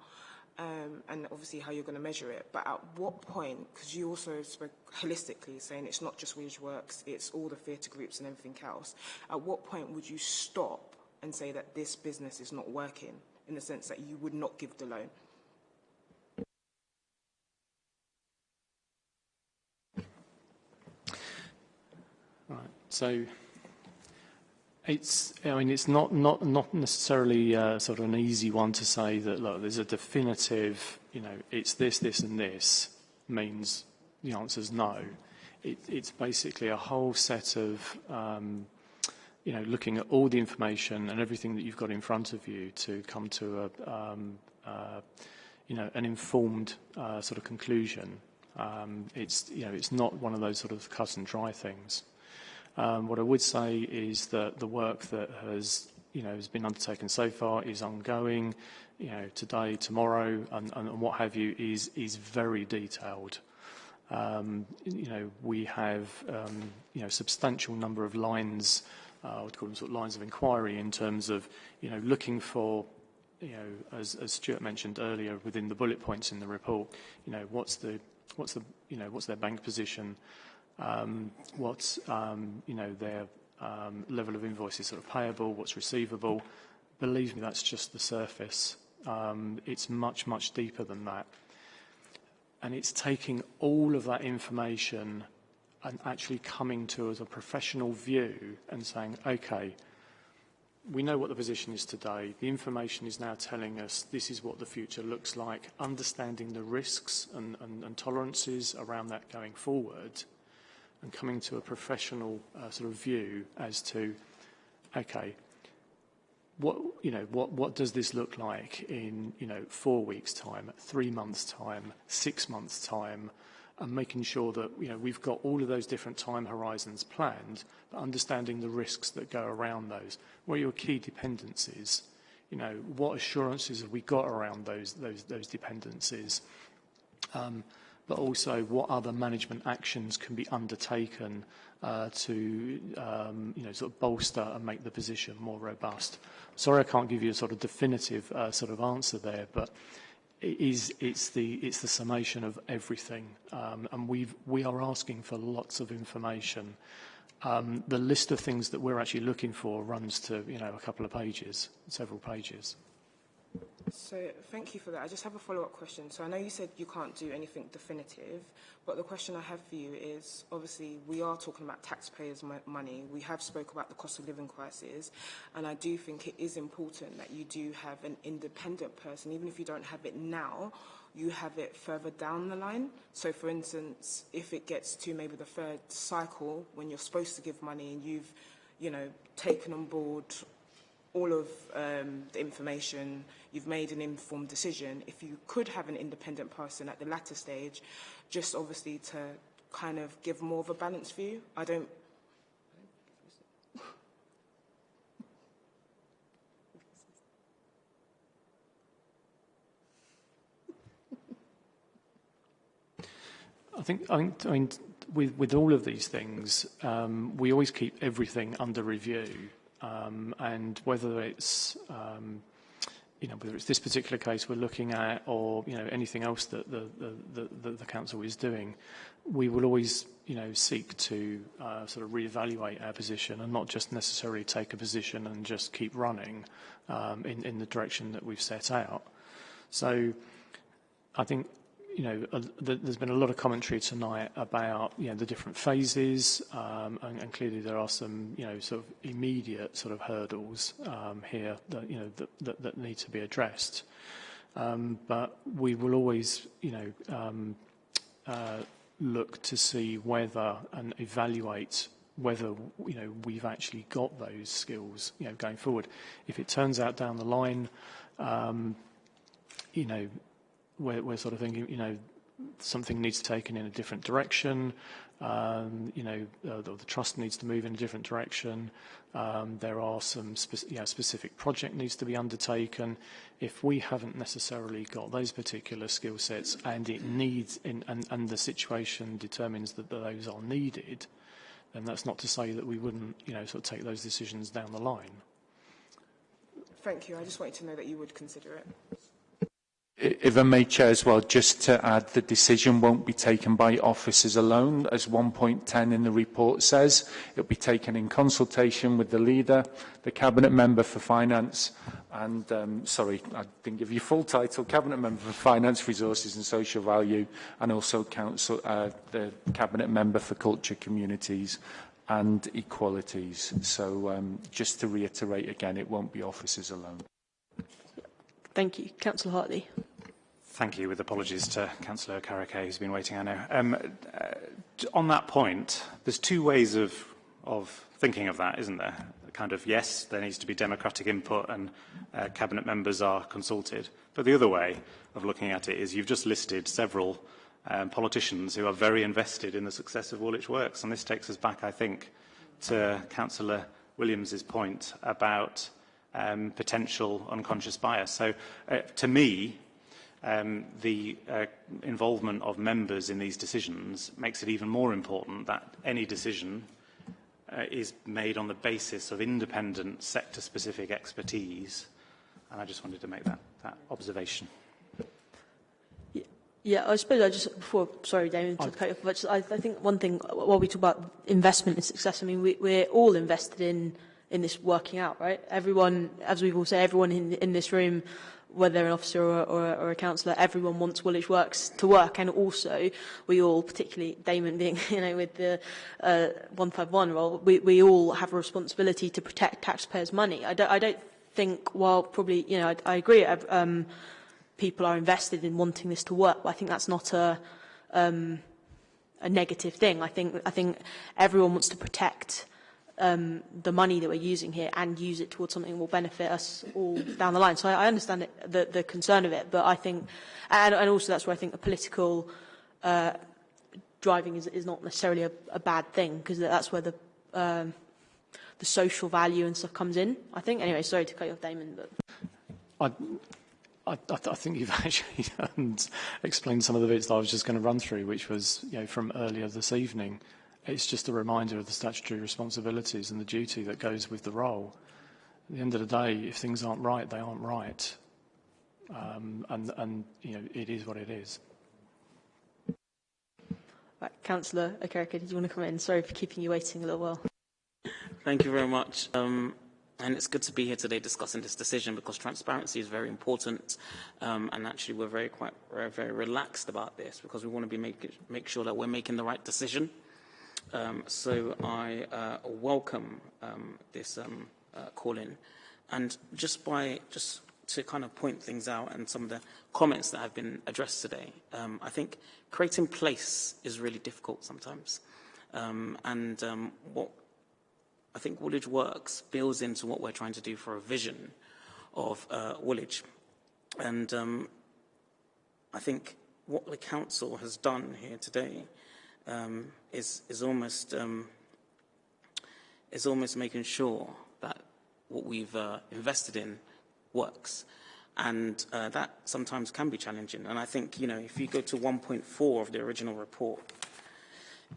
um, and obviously how you're going to measure it. But at what point, because you also spoke holistically, saying it's not just Woolwich Works, it's all the theatre groups and everything else. At what point would you stop and say that this business is not working, in the sense that you would not give the loan? So it's, I mean, it's not, not, not necessarily uh, sort of an easy one to say that, look, there's a definitive, you know, it's this, this and this means the answer is no. It, it's basically a whole set of, um, you know, looking at all the information and everything that you've got in front of you to come to a, um, uh, you know, an informed uh, sort of conclusion. Um, it's, you know, it's not one of those sort of cut and dry things. Um, what I would say is that the work that has, you know, has been undertaken so far is ongoing. You know, today, tomorrow, and, what have you, is very detailed. Um, you know, we have um, you know substantial number of lines, uh, would call them sort of lines of inquiry in terms of you know looking for you know, as, as Stuart mentioned earlier, within the bullet points in the report, you know, what's the, what's the, you know, what's their bank position, um, what's um, you know their um, level of invoices sort of payable, what's receivable. Believe me, that's just the surface. It's much, much deeper than that. And it's taking all of that information and actually coming to as a professional view and saying, okay, we know what the position is today. The information is now telling us this is what the future looks like, understanding the risks and tolerances around that going forward – and coming to a professional uh, sort of view as to, okay, what you know, what what does this look like in you know four weeks' time, three months' time, six months' time, and making sure that you know we've got all of those different time horizons planned, but understanding the risks that go around those. What are your key dependencies? You know, what assurances have we got around those those those dependencies? Um, but also what other management actions can be undertaken uh, to um, you know, sort of bolster and make the position more robust. Sorry I can't give you a sort of definitive uh, sort of answer there, but it is, it's, the, it's the summation of everything. Um, and we've, we are asking for lots of information. Um, the list of things that we're actually looking for runs to you know, a couple of pages, several pages. So thank you for that. I just have a follow-up question. So I know you said you can't do anything definitive, but the question I have for you is, obviously, we are talking about taxpayers' money. We have spoke about the cost of living crisis, and I do think it is important that you do have an independent person, even if you don't have it now, you have it further down the line. So, for instance, if it gets to maybe the third cycle when you're supposed to give money and you've, you know, taken on board all of um, the information, you've made an informed decision. If you could have an independent person at the latter stage, just obviously to kind of give more of a balanced view. I don't I think, I think, I mean, with, with all of these things, um, we always keep everything under review um, and whether it's um, you know whether it's this particular case we're looking at or you know anything else that the the, the, the council is doing, we will always you know seek to uh, sort of reevaluate our position and not just necessarily take a position and just keep running um, in in the direction that we've set out. So I think you know, uh, there's been a lot of commentary tonight about, you know, the different phases, um, and, and clearly there are some, you know, sort of immediate sort of hurdles um, here that, you know, that, that, that need to be addressed. Um, but we will always, you know, um, uh, look to see whether and evaluate whether you know we've actually got those skills you know going forward. If it turns out down the line, um, you know we're, we're sort of thinking, you know, something needs to taken in a different direction, um, you know, uh, the, the trust needs to move in a different direction, um, there are some spe you know, specific project needs to be undertaken. If we haven't necessarily got those particular skill sets and it needs, in, and, and the situation determines that those are needed, then that's not to say that we wouldn't, you know, sort of take those decisions down the line. Thank you. I just wanted to know that you would consider it. If I may, Chair, as well, just to add, the decision won't be taken by officers alone, as 1.10 in the report says. It'll be taken in consultation with the leader, the Cabinet Member for Finance, and, um, sorry, I didn't give you full title, Cabinet Member for Finance, Resources and Social Value, and also Council, uh, the Cabinet Member for Culture, Communities and Equalities. So um, just to reiterate again, it won't be officers alone. Thank you. Councillor Hartley. Thank you, with apologies to Councillor Okereke, who's been waiting, I know. Um, uh, on that point, there's two ways of, of thinking of that, isn't there? Kind of, yes, there needs to be democratic input and uh, cabinet members are consulted. But the other way of looking at it is you've just listed several um, politicians who are very invested in the success of Woolwich Works. And this takes us back, I think, to Councillor Williams's point about um, potential unconscious bias. So uh, to me, um, the uh, involvement of members in these decisions makes it even more important that any decision uh, is made on the basis of independent sector-specific expertise. And I just wanted to make that, that observation. Yeah, I suppose I just, before, sorry, Damien, to cut you off, but just, I, I think one thing, while we talk about investment and success, I mean, we, we're all invested in, in this working out, right? Everyone, as we've all said, everyone in, in this room whether an officer or, or, or a councillor, everyone wants Woolwich Works to work, and also we all, particularly Damon being, you know, with the uh, 151 role, we, we all have a responsibility to protect taxpayers' money. I don't, I don't think, while probably, you know, I, I agree, um, people are invested in wanting this to work, but I think that's not a, um, a negative thing. I think, I think everyone wants to protect um, the money that we're using here and use it towards something that will benefit us all down the line. So I, I understand it, the, the concern of it, but I think, and, and also that's where I think the political uh, driving is, is not necessarily a, a bad thing, because that's where the, um, the social value and stuff comes in, I think. Anyway, sorry to cut you off, Damon. But... I, I, I think you've actually explained some of the bits that I was just going to run through, which was you know, from earlier this evening. It's just a reminder of the statutory responsibilities and the duty that goes with the role. At the end of the day, if things aren't right, they aren't right. Um, and, and, you know, it is what it is. Right, Councillor Okereke, did you want to come in? Sorry for keeping you waiting a little while. Thank you very much. Um, and it's good to be here today discussing this decision because transparency is very important. Um, and actually, we're very, quite, very, very relaxed about this because we want to be make, make sure that we're making the right decision. Um, so I uh, welcome um, this um, uh, call-in. And just by just to kind of point things out and some of the comments that have been addressed today, um, I think creating place is really difficult sometimes. Um, and um, what I think Woolwich Works builds into what we're trying to do for a vision of uh, Woolwich. And I think what the council has done here today um, is, is, almost, um, is almost making sure that what we've uh, invested in works. And uh, that sometimes can be challenging. And I think, you know, if you go to 1.4 of the original report,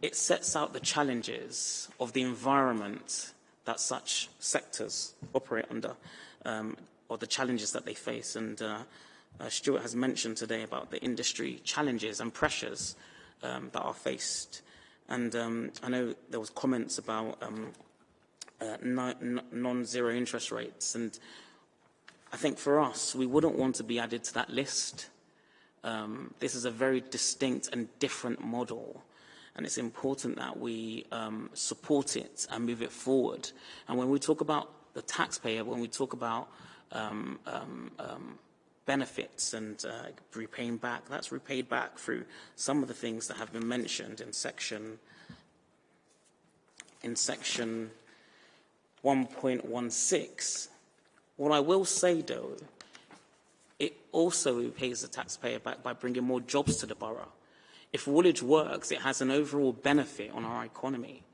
it sets out the challenges of the environment that such sectors operate under, um, or the challenges that they face. And uh, uh, Stuart has mentioned today about the industry challenges and pressures um, that are faced. And um, I know there was comments about um, uh, non-zero interest rates. And I think for us, we wouldn't want to be added to that list. Um, this is a very distinct and different model. And it's important that we um, support it and move it forward. And when we talk about the taxpayer, when we talk about um, um, benefits and uh, repaying back. That's repaid back through some of the things that have been mentioned in section in section 1.16. What I will say, though, it also repays the taxpayer back by bringing more jobs to the borough. If Woolwich works, it has an overall benefit on our economy.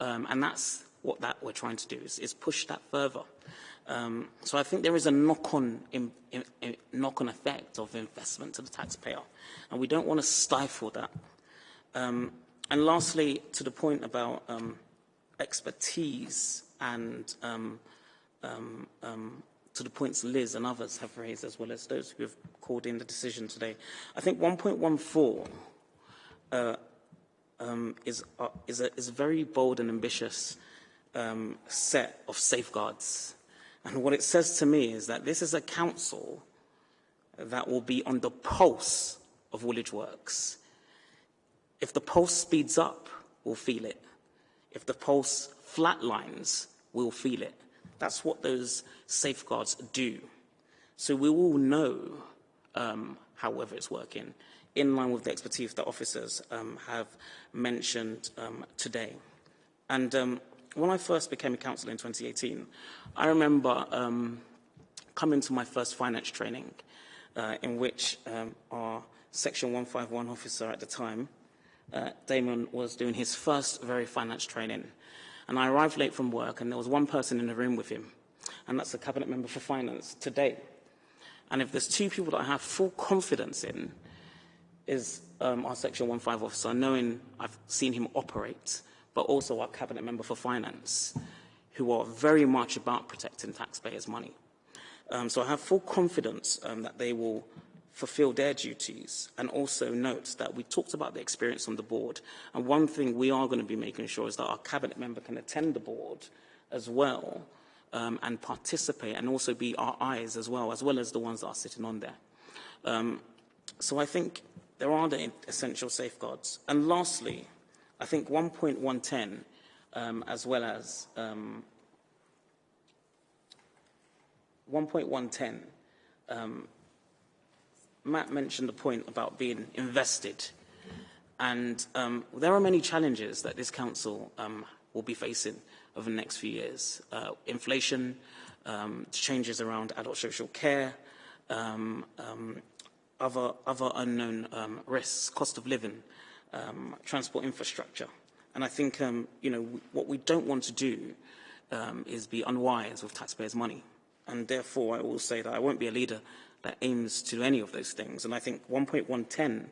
Um, and that's what that we're trying to do, is, is push that further. Um, so I think there is a knock-on knock-on effect of investment to the taxpayer, and we don't want to stifle that. Um, and lastly, to the point about um, expertise and um, um, um, to the points Liz and others have raised, as well as those who have called in the decision today, I think 1.14 uh, is, uh, is, a, is a very bold and ambitious set of safeguards. And what it says to me is that this is a council that will be on the pulse of Woolwich Works. If the pulse speeds up, we'll feel it. If the pulse flatlines, we'll feel it. That's what those safeguards do. So we will know um, however it's working, in line with the expertise that officers um, have mentioned um, today. And um, when I first became a councillor in 2018, I remember um, coming to my first finance training, uh, in which um, our Section 151 officer at the time, uh, Damon, was doing his first very finance training. And I arrived late from work, and there was one person in the room with him, and that's a cabinet member for finance today. And if there's two people that I have full confidence in, is um, our Section 15 officer, knowing I've seen him operate, but also our cabinet member for finance, who are very much about protecting taxpayers' money. Um, so I have full confidence um, that they will fulfill their duties and also note that we talked about the experience on the board. And one thing we are going to be making sure is that our cabinet member can attend the board as well um, and participate and also be our eyes as well, as well as the ones that are sitting on there. Um, so I think there are the essential safeguards. And lastly, I think 1.110, um, as well as um, 1.110, um, Matt mentioned the point about being invested. And um, there are many challenges that this council um, will be facing over the next few years. Uh, inflation, um, changes around adult social care, other, other unknown risks, cost of living, um, transport infrastructure. And I think, um, you know, what we don't want to do um, is be unwise with taxpayers' money. And therefore, I will say that I won't be a leader that aims to do any of those things. And I think 1.110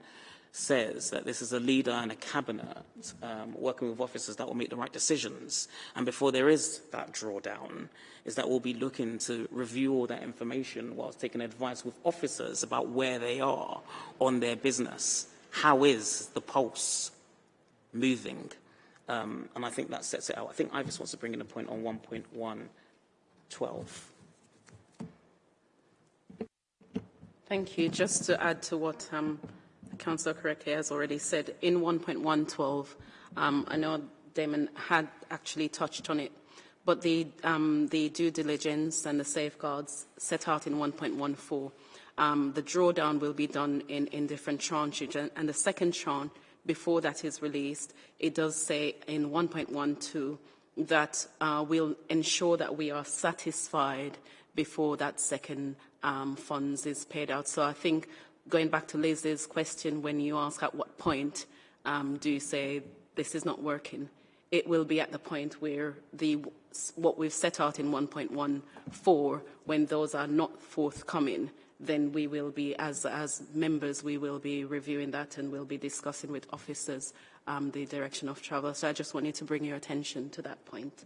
says that this is a leader and a cabinet um, working with officers that will make the right decisions. And before there is that drawdown, is that we'll be looking to review all that information whilst taking advice with officers about where they are on their business. How is the pulse moving? Um, and I think that sets it out. I think Ivis wants to bring in a point on 1.112. Thank you. Just to add to what um, Councillor Okereke has already said, in 1.112, um, I know Damon had actually touched on it, but the, um, the due diligence and the safeguards set out in 1.14, um, the drawdown will be done in, in different tranches, and, and the second tranche, before that is released, it does say in 1.12 that uh, we'll ensure that we are satisfied before that second um, funds is paid out. So I think going back to Liz's question, when you ask at what point um, do you say this is not working, it will be at the point where the what we've set out in 1.14, when those are not forthcoming, then we will be, as, as members, we will be reviewing that and we'll be discussing with officers um, the direction of travel. So I just wanted to bring your attention to that point.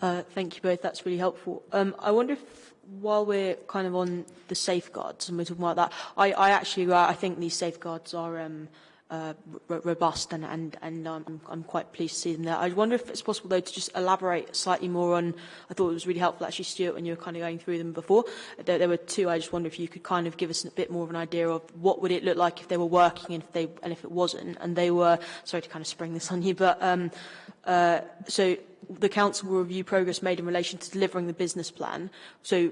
Uh, thank you both. That's really helpful. Um, I wonder if, while we're kind of on the safeguards and we're talking about that, I, I actually uh, I think these safeguards are um, uh, robust and, and, and um, I'm, quite pleased to see them there. I wonder if it's possible, though, to just elaborate slightly more on, I thought it was really helpful, actually, Stuart, when you were kind of going through them before. There, there were two, I just wonder if you could kind of give us a bit more of an idea of what would it look like if they were working and if, they, and if it wasn't. And they were, sorry to kind of spring this on you, but um, uh, so the council will review progress made in relation to delivering the business plan. So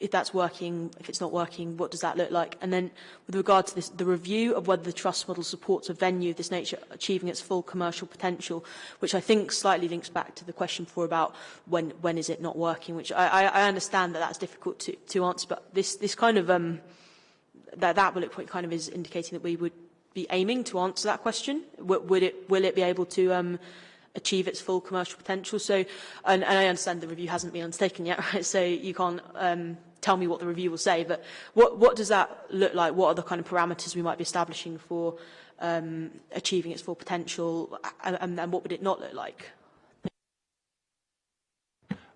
if that's working, if it's not working, what does that look like? And then with regard to this, the review of whether the trust model supports a venue of this nature achieving its full commercial potential, which I think slightly links back to the question before about when, when is it not working, which I, I, understand that that's difficult to, to answer, but this, this kind of, um, that, that bullet point kind of is indicating that we would be aiming to answer that question. W would it, will it be able to um, achieve its full commercial potential? So, and, and I understand the review hasn't been undertaken yet, right? So you can't um, tell me what the review will say, but what, what does that look like? What are the kind of parameters we might be establishing for um, achieving its full potential, and, and what would it not look like?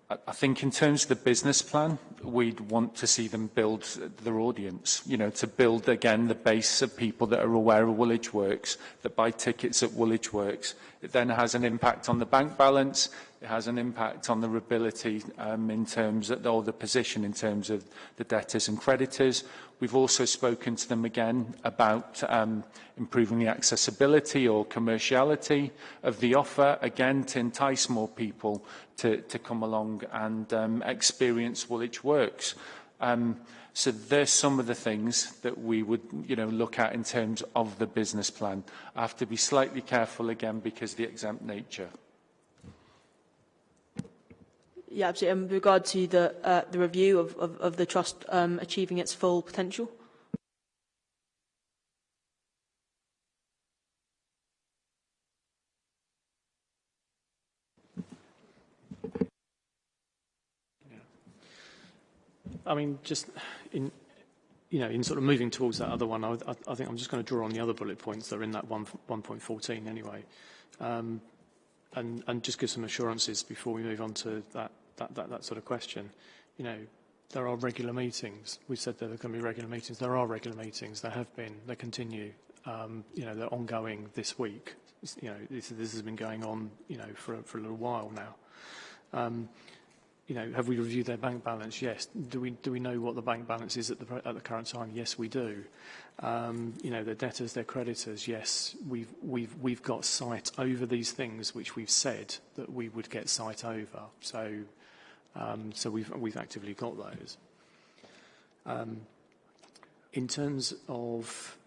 I think in terms of the business plan, we'd want to see them build their audience, you know, to build again the base of people that are aware of Woolwich Works, that buy tickets at Woolwich Works. It then has an impact on the bank balance, it has an impact on their ability um, in terms of, or the position in terms of the debtors and creditors, We've also spoken to them again about um, improving the accessibility or commerciality of the offer, again to entice more people to, to come along and um, experience Woolwich Works. Um, so there's some of the things that we would you know, look at in terms of the business plan. I have to be slightly careful again because of the exempt nature. Yeah, absolutely. In regard to the, uh, the review of, of, of the trust um, achieving its full potential? I mean, just in, you know, in sort of moving towards that other one, I, I, I think I'm just going to draw on the other bullet points that are in that 1.14 anyway, um, and, and just give some assurances before we move on to that that, that, that sort of question. You know, there are regular meetings. We said there are going to be regular meetings. There are regular meetings. There have been. They continue. Um, you know, they're ongoing this week. You know, this, this has been going on, you know, for, for a little while now. Um, you know, have we reviewed their bank balance? Yes. Do we, do we know what the bank balance is at the, at the current time? Yes, we do. Um, you know, their debtors, their creditors, yes, we've, we've, we've got sight over these things which we've said that we would get sight over. So, Um, so we've, we've actively got those. Um, in terms of,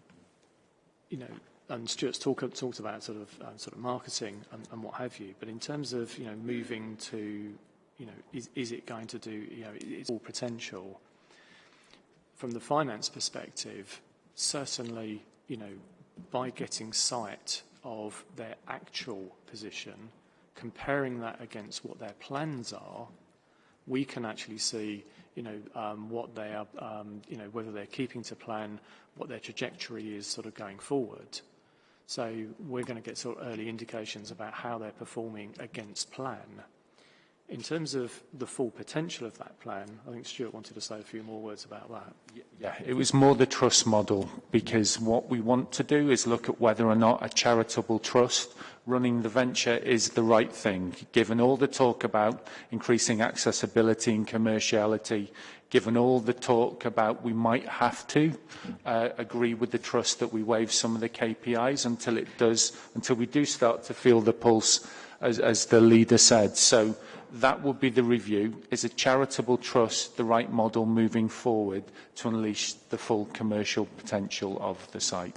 you know, and Stuart's talk, talked about sort of uh, sort of marketing and, and what have you, but in terms of you know moving to, you know, is, is it going to do you know it's all potential? From the finance perspective, certainly you know by getting sight of their actual position, comparing that against what their plans are, we can actually see, you know, um, what they are, um, you know, whether they're keeping to plan, what their trajectory is sort of going forward. So we're going to get sort of early indications about how they're performing against plan. In terms of the full potential of that plan, I think Stuart wanted to say a few more words about that. Yeah, it was more the trust model because what we want to do is look at whether or not a charitable trust running the venture is the right thing, given all the talk about increasing accessibility and commerciality, given all the talk about we might have to uh, agree with the trust that we waive some of the KPIs until it does, until we do start to feel the pulse, as, as the leader said. So that would be the review. Is a charitable trust the right model moving forward to unleash the full commercial potential of the site?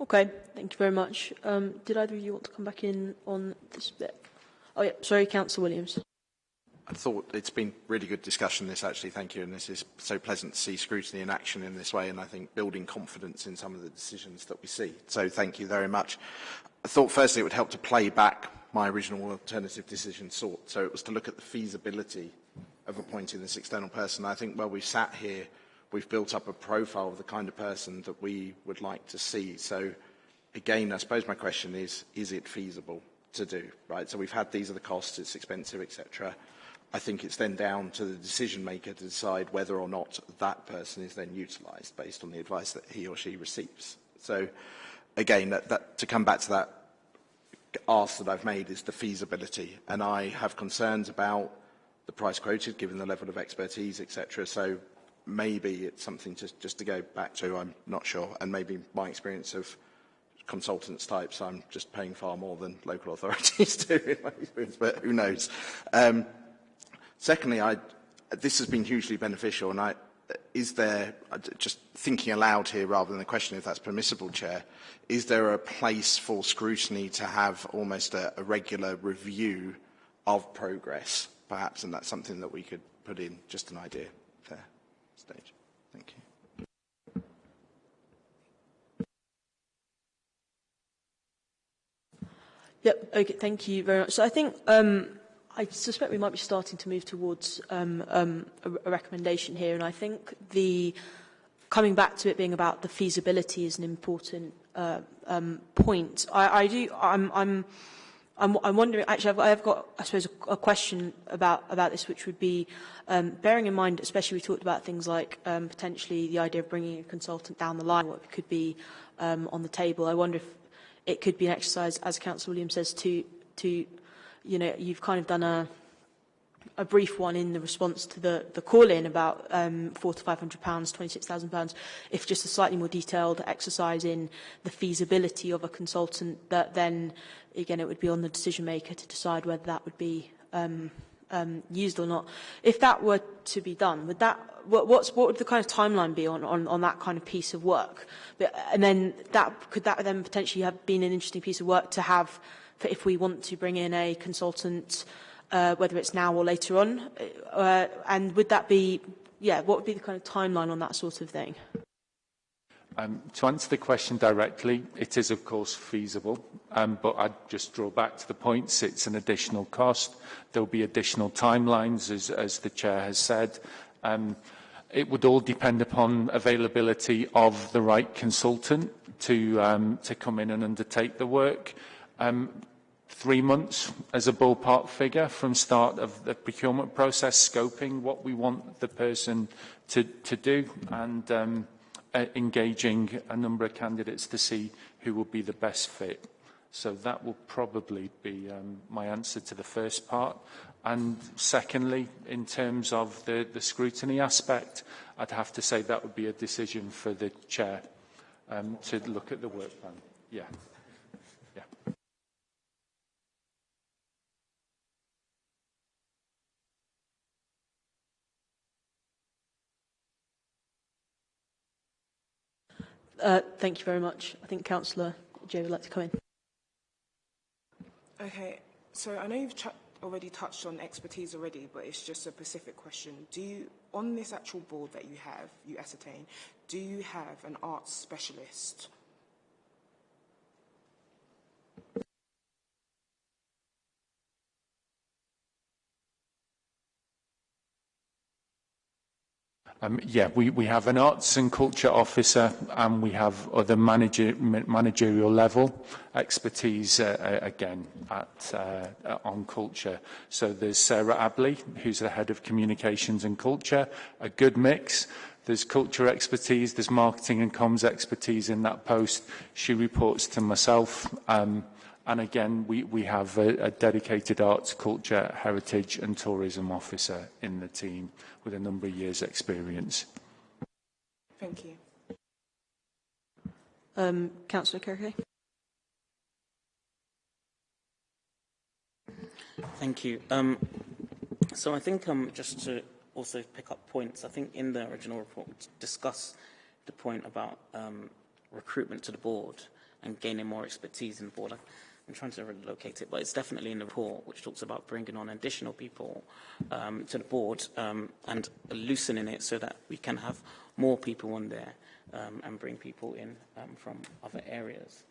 Okay, thank you very much. Um, did either of you want to come back in on this bit? Oh, yeah, sorry, Councillor Williams. I thought it's been really good discussion this actually, thank you, and this is so pleasant to see scrutiny in action in this way and I think building confidence in some of the decisions that we see. So thank you very much. I thought firstly it would help to play back my original alternative decision sought. So it was to look at the feasibility of appointing this external person. I think while we've sat here, we've built up a profile of the kind of person that we would like to see. So again, I suppose my question is, is it feasible to do, right? So we've had these are the costs, it's expensive, etc. I think it's then down to the decision maker to decide whether or not that person is then utilised based on the advice that he or she receives. So again, that, that, to come back to that ask that I've made is the feasibility. And I have concerns about the price quoted, given the level of expertise, etc. So maybe it's something to, just to go back to, I'm not sure. And maybe my experience of consultants types, I'm just paying far more than local authorities do in my experience, but who knows. Um, secondly, I, this has been hugely beneficial, and I, is there, just thinking aloud here rather than a question if that's permissible, Chair, is there a place for scrutiny to have almost a, a regular review of progress, perhaps, and that's something that we could put in, just an idea there, stage. Thank you. Yep. Okay. Thank you very much. So I think um, I suspect we might be starting to move towards um, um, a, a recommendation here, and I think the coming back to it being about the feasibility is an important uh, um, point. I, I do. I'm. I'm I'm, I'm wondering, actually, I've, I've got, I suppose, a, a question about, about this, which would be, um, bearing in mind, especially we talked about things like um, potentially the idea of bringing a consultant down the line, what could be um, on the table. I wonder if it could be an exercise, as Councillor Williams says, to, to, you know, you've kind of done a, a brief one in the response to the, the call-in about um, four to five hundred pounds, twenty-six thousand pounds. If just a slightly more detailed exercise in the feasibility of a consultant, that then again it would be on the decision maker to decide whether that would be um, um, used or not. If that were to be done, would that what, what's what would the kind of timeline be on, on, on that kind of piece of work? But, and then that could that then potentially have been an interesting piece of work to have for if we want to bring in a consultant, uh, whether it's now or later on? Uh, uh, and would that be, yeah, what would be the kind of timeline on that sort of thing? Um, to answer the question directly, it is of course feasible, um, but I'd just draw back to the points. It's an additional cost. There'll be additional timelines, as, as the Chair has said. Um, it would all depend upon availability of the right consultant to, um, to come in and undertake the work. Um, three months as a ballpark figure from start of the procurement process, scoping what we want the person to, to do and um, uh, engaging a number of candidates to see who will be the best fit. So that will probably be um, my answer to the first part. And secondly, in terms of the, the scrutiny aspect, I'd have to say that would be a decision for the chair um, to look at the work plan. Yeah. Uh, thank you very much. I think Councillor Jay would like to come in. Okay, so I know you've already touched on expertise already, but it's just a specific question. Do you, on this actual board that you have, you ascertain, do you have an arts specialist Um, yeah, we, we have an arts and culture officer and we have other manager, managerial level expertise uh, uh, again at, uh, uh, on culture. So there's Sarah Abley, who's the head of communications and culture, a good mix. There's culture expertise, there's marketing and comms expertise in that post. She reports to myself. Um, and again, we, we have a, a dedicated arts, culture, heritage and tourism officer in the team. With a number of years' experience. Thank you. Um, Councillor Okereke. Thank you. Um, so I think um, just to also pick up points, I think in the original report we discuss the point about um, recruitment to the board and gaining more expertise in the board. I'm trying to locate it, but it's definitely in the report, which talks about bringing on additional people um, to the board um, and loosening it so that we can have more people on there um, and bring people in um, from other areas.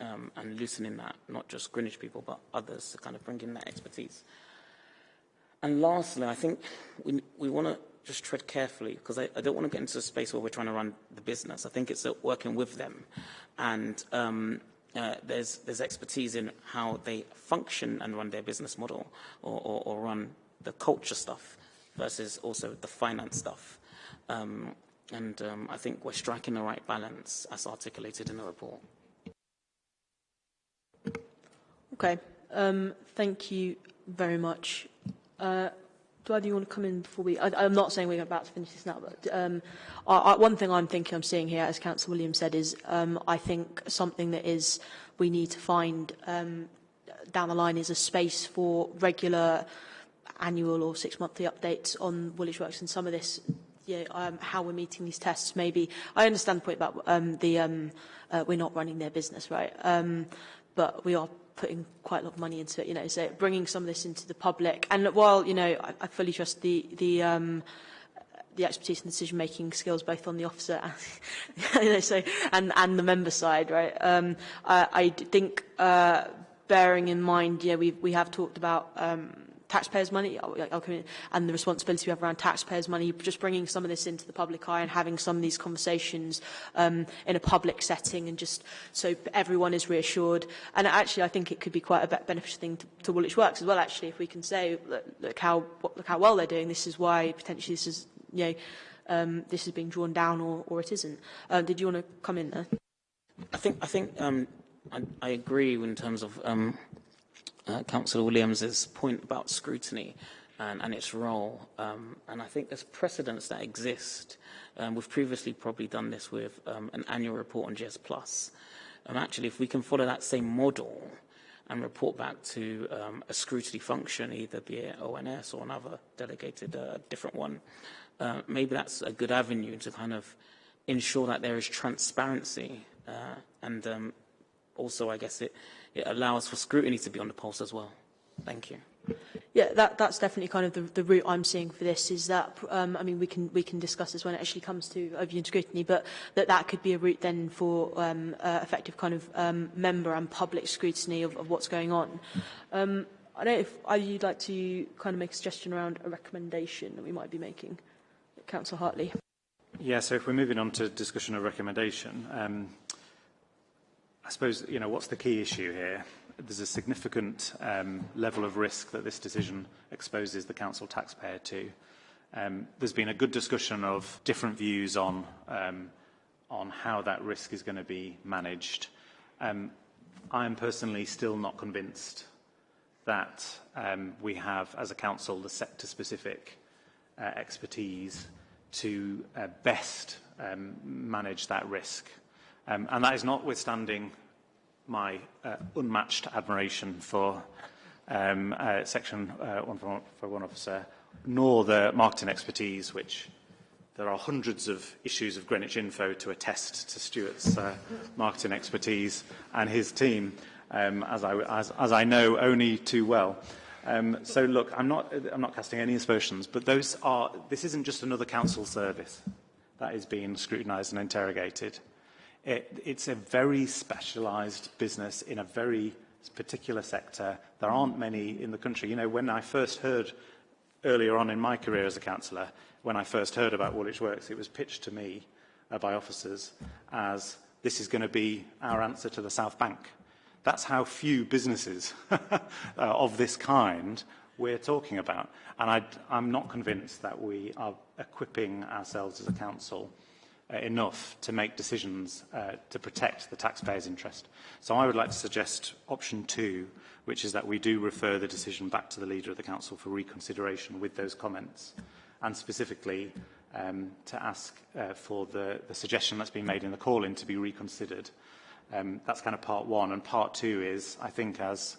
Um, and loosening that, not just Greenwich people, but others to kind of bring in that expertise. And lastly, I think we, we want to just tread carefully because I, I don't want to get into a space where we're trying to run the business. I think it's working with them and um, uh, there's, there's expertise in how they function and run their business model or, or, or run the culture stuff versus also the finance stuff. Um, and um, I think we're striking the right balance as articulated in the report. Okay. Um, thank you very much. Uh, do either you want to come in before we... I, I'm not saying we're about to finish this now, but um, I, I, one thing I'm thinking I'm seeing here, as Councillor Williams said, is um, I think something that is we need to find um, down the line is a space for regular annual or six-monthly updates on Woolwich Works and some of this know, um, how we're meeting these tests maybe. I understand the point about um, the um, uh, we're not running their business, right? Um, but we are putting quite a lot of money into it, you know, so bringing some of this into the public. And while, you know, I, I fully trust the, the, um, the expertise and decision-making skills both on the officer and, you know, so, and, and the member side, right? Um, I, I think, uh, bearing in mind, yeah, we, we have talked about um, taxpayers' money and the responsibility we have around taxpayers' money, just bringing some of this into the public eye and having some of these conversations um, in a public setting and just so everyone is reassured. And actually, I think it could be quite a beneficial thing to, to Woolwich Works as well, actually, if we can say, look, look, how, look how well they're doing, this is why potentially this is, you know, um, this is being drawn down or, or it isn't. Uh, did you want to come in there? I think, I think um, I, I agree in terms of um, uh, Councillor Williams's point about scrutiny and, and its role. Um, and I think there's precedents that exist. Um, we've previously probably done this with um, an annual report on GS Plus. And actually, if we can follow that same model and report back to um, a scrutiny function, either be it ONS or another delegated uh, different one, uh, maybe that's a good avenue to kind of ensure that there is transparency uh, and um, also, I guess, it, it allows for scrutiny to be on the pulse as well. Thank you. Yeah, that, that's definitely kind of the, the route I'm seeing for this is that, um, I mean, we can, we can discuss this when it actually comes to overview scrutiny, but that that could be a route then for um, uh, effective kind of um, member and public scrutiny of, of what's going on. Um, I don't know if you'd like to kind of make a suggestion around a recommendation that we might be making. Councillor Hartley. Yeah, so if we're moving on to discussion of recommendation, um, I suppose, you know, what's the key issue here? There's a significant um, level of risk that this decision exposes the council taxpayer to. Um, there's been a good discussion of different views on, um, on how that risk is going to be managed. Um, I am personally still not convinced that um, we have, as a council, the sector-specific uh, expertise to uh, best um, manage that risk. Um, and that is notwithstanding my uh, unmatched admiration for um, uh, Section uh, 141 officer, nor the marketing expertise, which there are hundreds of issues of Greenwich Info to attest to Stuart's uh, marketing expertise and his team, um, as, I, as, as I know only too well. Um, so look, I'm not, I'm not casting any aspersions, but those are, this isn't just another council service that is being scrutinised and interrogated. It, it's a very specialised business in a very particular sector. There aren't many in the country. You know, when I first heard earlier on in my career as a councillor, when I first heard about Woolwich Works, it was pitched to me uh, by officers as this is going to be our answer to the South Bank. That's how few businesses uh, of this kind we're talking about. And I'm not convinced that we are equipping ourselves as a council uh, enough to make decisions uh, to protect the taxpayer's interest. So I would like to suggest option two, which is that we do refer the decision back to the Leader of the Council for reconsideration with those comments, and specifically um, to ask uh, for the, the suggestion that's been made in the call-in to be reconsidered. Um, that's kind of part one. And part two is, I think, as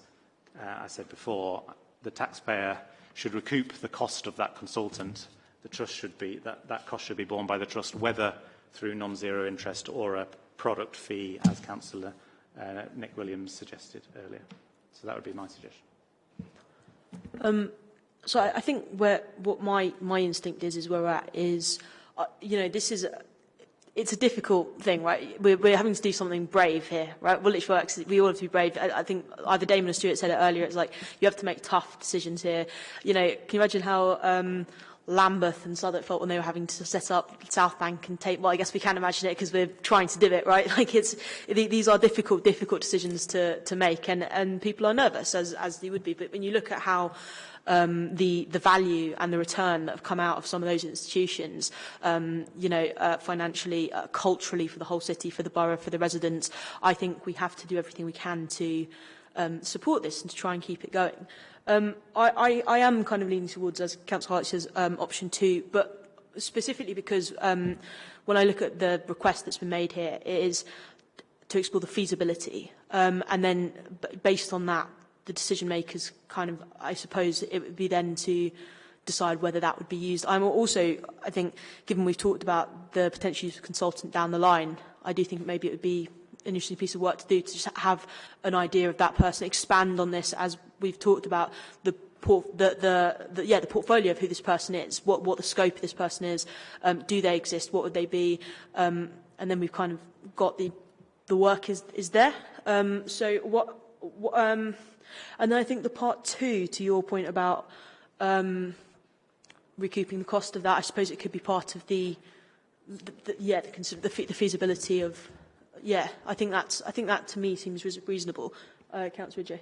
uh, I said before, the taxpayer should recoup the cost of that consultant. The trust should be, that, that cost should be borne by the trust, whether through non-zero interest or a product fee, as Councillor uh, Nick Williams suggested earlier. So that would be my suggestion. Um, so I, I think where what my my instinct is is where we're at is, uh, you know, this is. A, it's a difficult thing, right? We're, we're having to do something brave here, right? Woolwich Works, we all have to be brave. I, I think either Damon or Stuart said it earlier, it's like you have to make tough decisions here. You know, can you imagine how um, Lambeth and Southwark felt when they were having to set up South Bank and take, well, I guess we can imagine it because we're trying to do it, right? Like it's, these are difficult, difficult decisions to, to make and, and people are nervous as, as they would be. But when you look at how um, the, the value and the return that have come out of some of those institutions, um, you know, uh, financially, uh, culturally for the whole city, for the borough, for the residents, I think we have to do everything we can to um, support this and to try and keep it going. Um, I, I, I am kind of leaning towards, as Councillor Hart says, um, option two, but specifically because um, when I look at the request that's been made here, it is to explore the feasibility. Um, and then based on that, the decision makers kind of, I suppose, it would be then to decide whether that would be used. I'm also, I think, given we've talked about the potential use of consultant down the line, I do think maybe it would be an interesting piece of work to do to just have an idea of that person, expand on this as we've talked about the the, the, the, yeah, the portfolio of who this person is, what, what the scope of this person is, um, do they exist, what would they be, um, and then we've kind of got the, the work is, is there. Um, so what, what um, and then I think the part two, to your point about um, recouping the cost of that, I suppose it could be part of the, the, the yeah, the, the, the feasibility of, yeah, I think that's, I think that to me seems reasonable. Uh, Councillor J.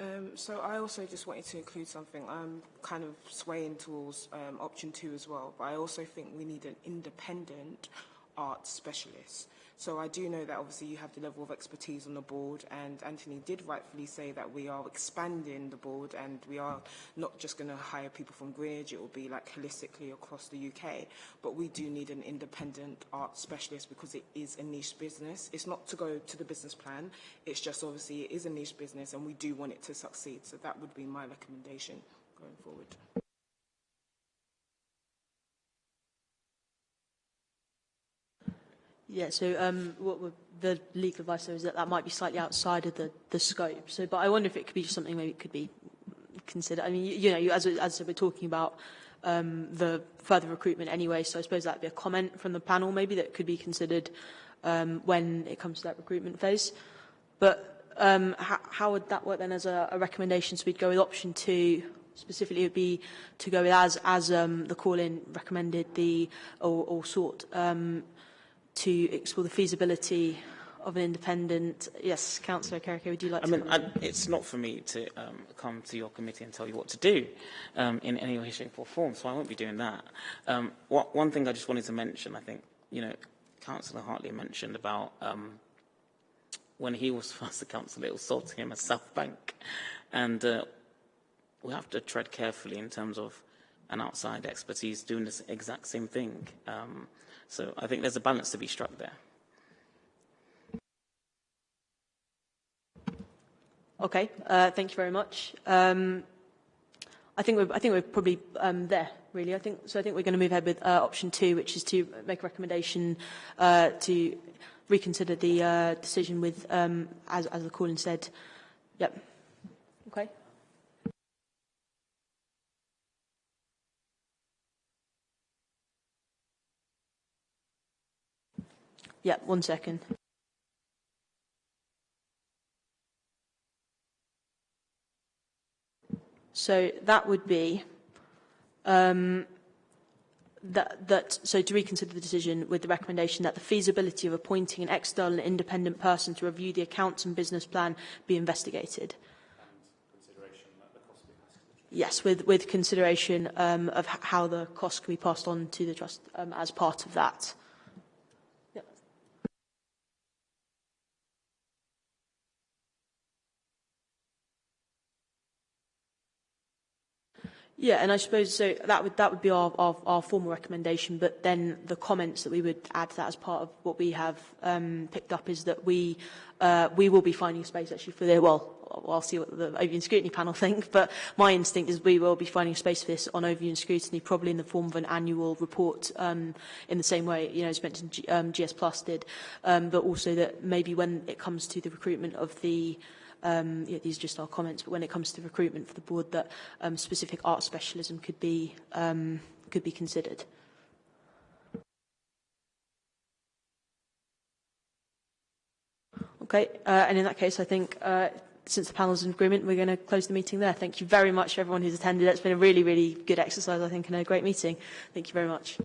Um, so I also just wanted to include something. I'm kind of swaying towards um, option two as well, but I also think we need an independent art specialist. So I do know that obviously you have the level of expertise on the board and Anthony did rightfully say that we are expanding the board and we are not just going to hire people from Greenwich, it will be like holistically across the UK. But we do need an independent art specialist because it is a niche business. It's not to go to the business plan, it's just obviously it is a niche business and we do want it to succeed. So that would be my recommendation going forward. Yeah, so um, what the legal advice there is that that might be slightly outside of the, the scope. So, but I wonder if it could be just something maybe it could be considered. I mean, you, you know, as, as we're talking about um, the further recruitment anyway, so I suppose that would be a comment from the panel maybe that could be considered um, when it comes to that recruitment phase. But um, how, how would that work then as a, a recommendation? So we'd go with option two, specifically it would be to go with as, as um, the call-in recommended the, or, or sought, um, to explore the feasibility of an independent... Yes, Councillor Okereke, would you like I to... mean, I, mean, it's not for me to um, come to your committee and tell you what to do um, in any way, shape or form, so I won't be doing that. Um, what, one thing I just wanted to mention, I think, you know, Councillor Hartley mentioned about um, when he was first a councillor, it was sold to him as South Bank. And uh, we have to tread carefully in terms of an outside expertise doing this exact same thing. Um, So I think there's a balance to be struck there. Okay, uh, thank you very much. Um, I think we're, I think we're probably um, there, really. I think so. I think we're going to move ahead with uh, option two, which is to make a recommendation uh, to reconsider the uh, decision with, um, as, as the call-in said. Yep. Okay. Yeah, one second. So that would be um, that, that, so to reconsider the decision with the recommendation that the feasibility of appointing an external and independent person to review the accounts and business plan be investigated. Yes, with, with consideration um, of how the cost can be passed on to the trust um, as part of that. Yeah, and I suppose so that would that would be our, our, our formal recommendation, but then the comments that we would add to that as part of what we have um, picked up is that we uh, we will be finding space actually for the well I'll see what the Overview and Scrutiny panel think, but my instinct is we will be finding space for this on Overview and Scrutiny, probably in the form of an annual report um, in the same way, you know, as mentioned, G um, GS Plus did, um, but also that maybe when it comes to the recruitment of the um, yeah, these are just our comments, but when it comes to recruitment for the board, that um, specific art specialism could be, um, could be considered. Okay, uh, and in that case, I think uh, since the panel's in agreement, we're going to close the meeting there. Thank you very much, everyone who's attended. It's been a really, really good exercise, I think, and a great meeting. Thank you very much.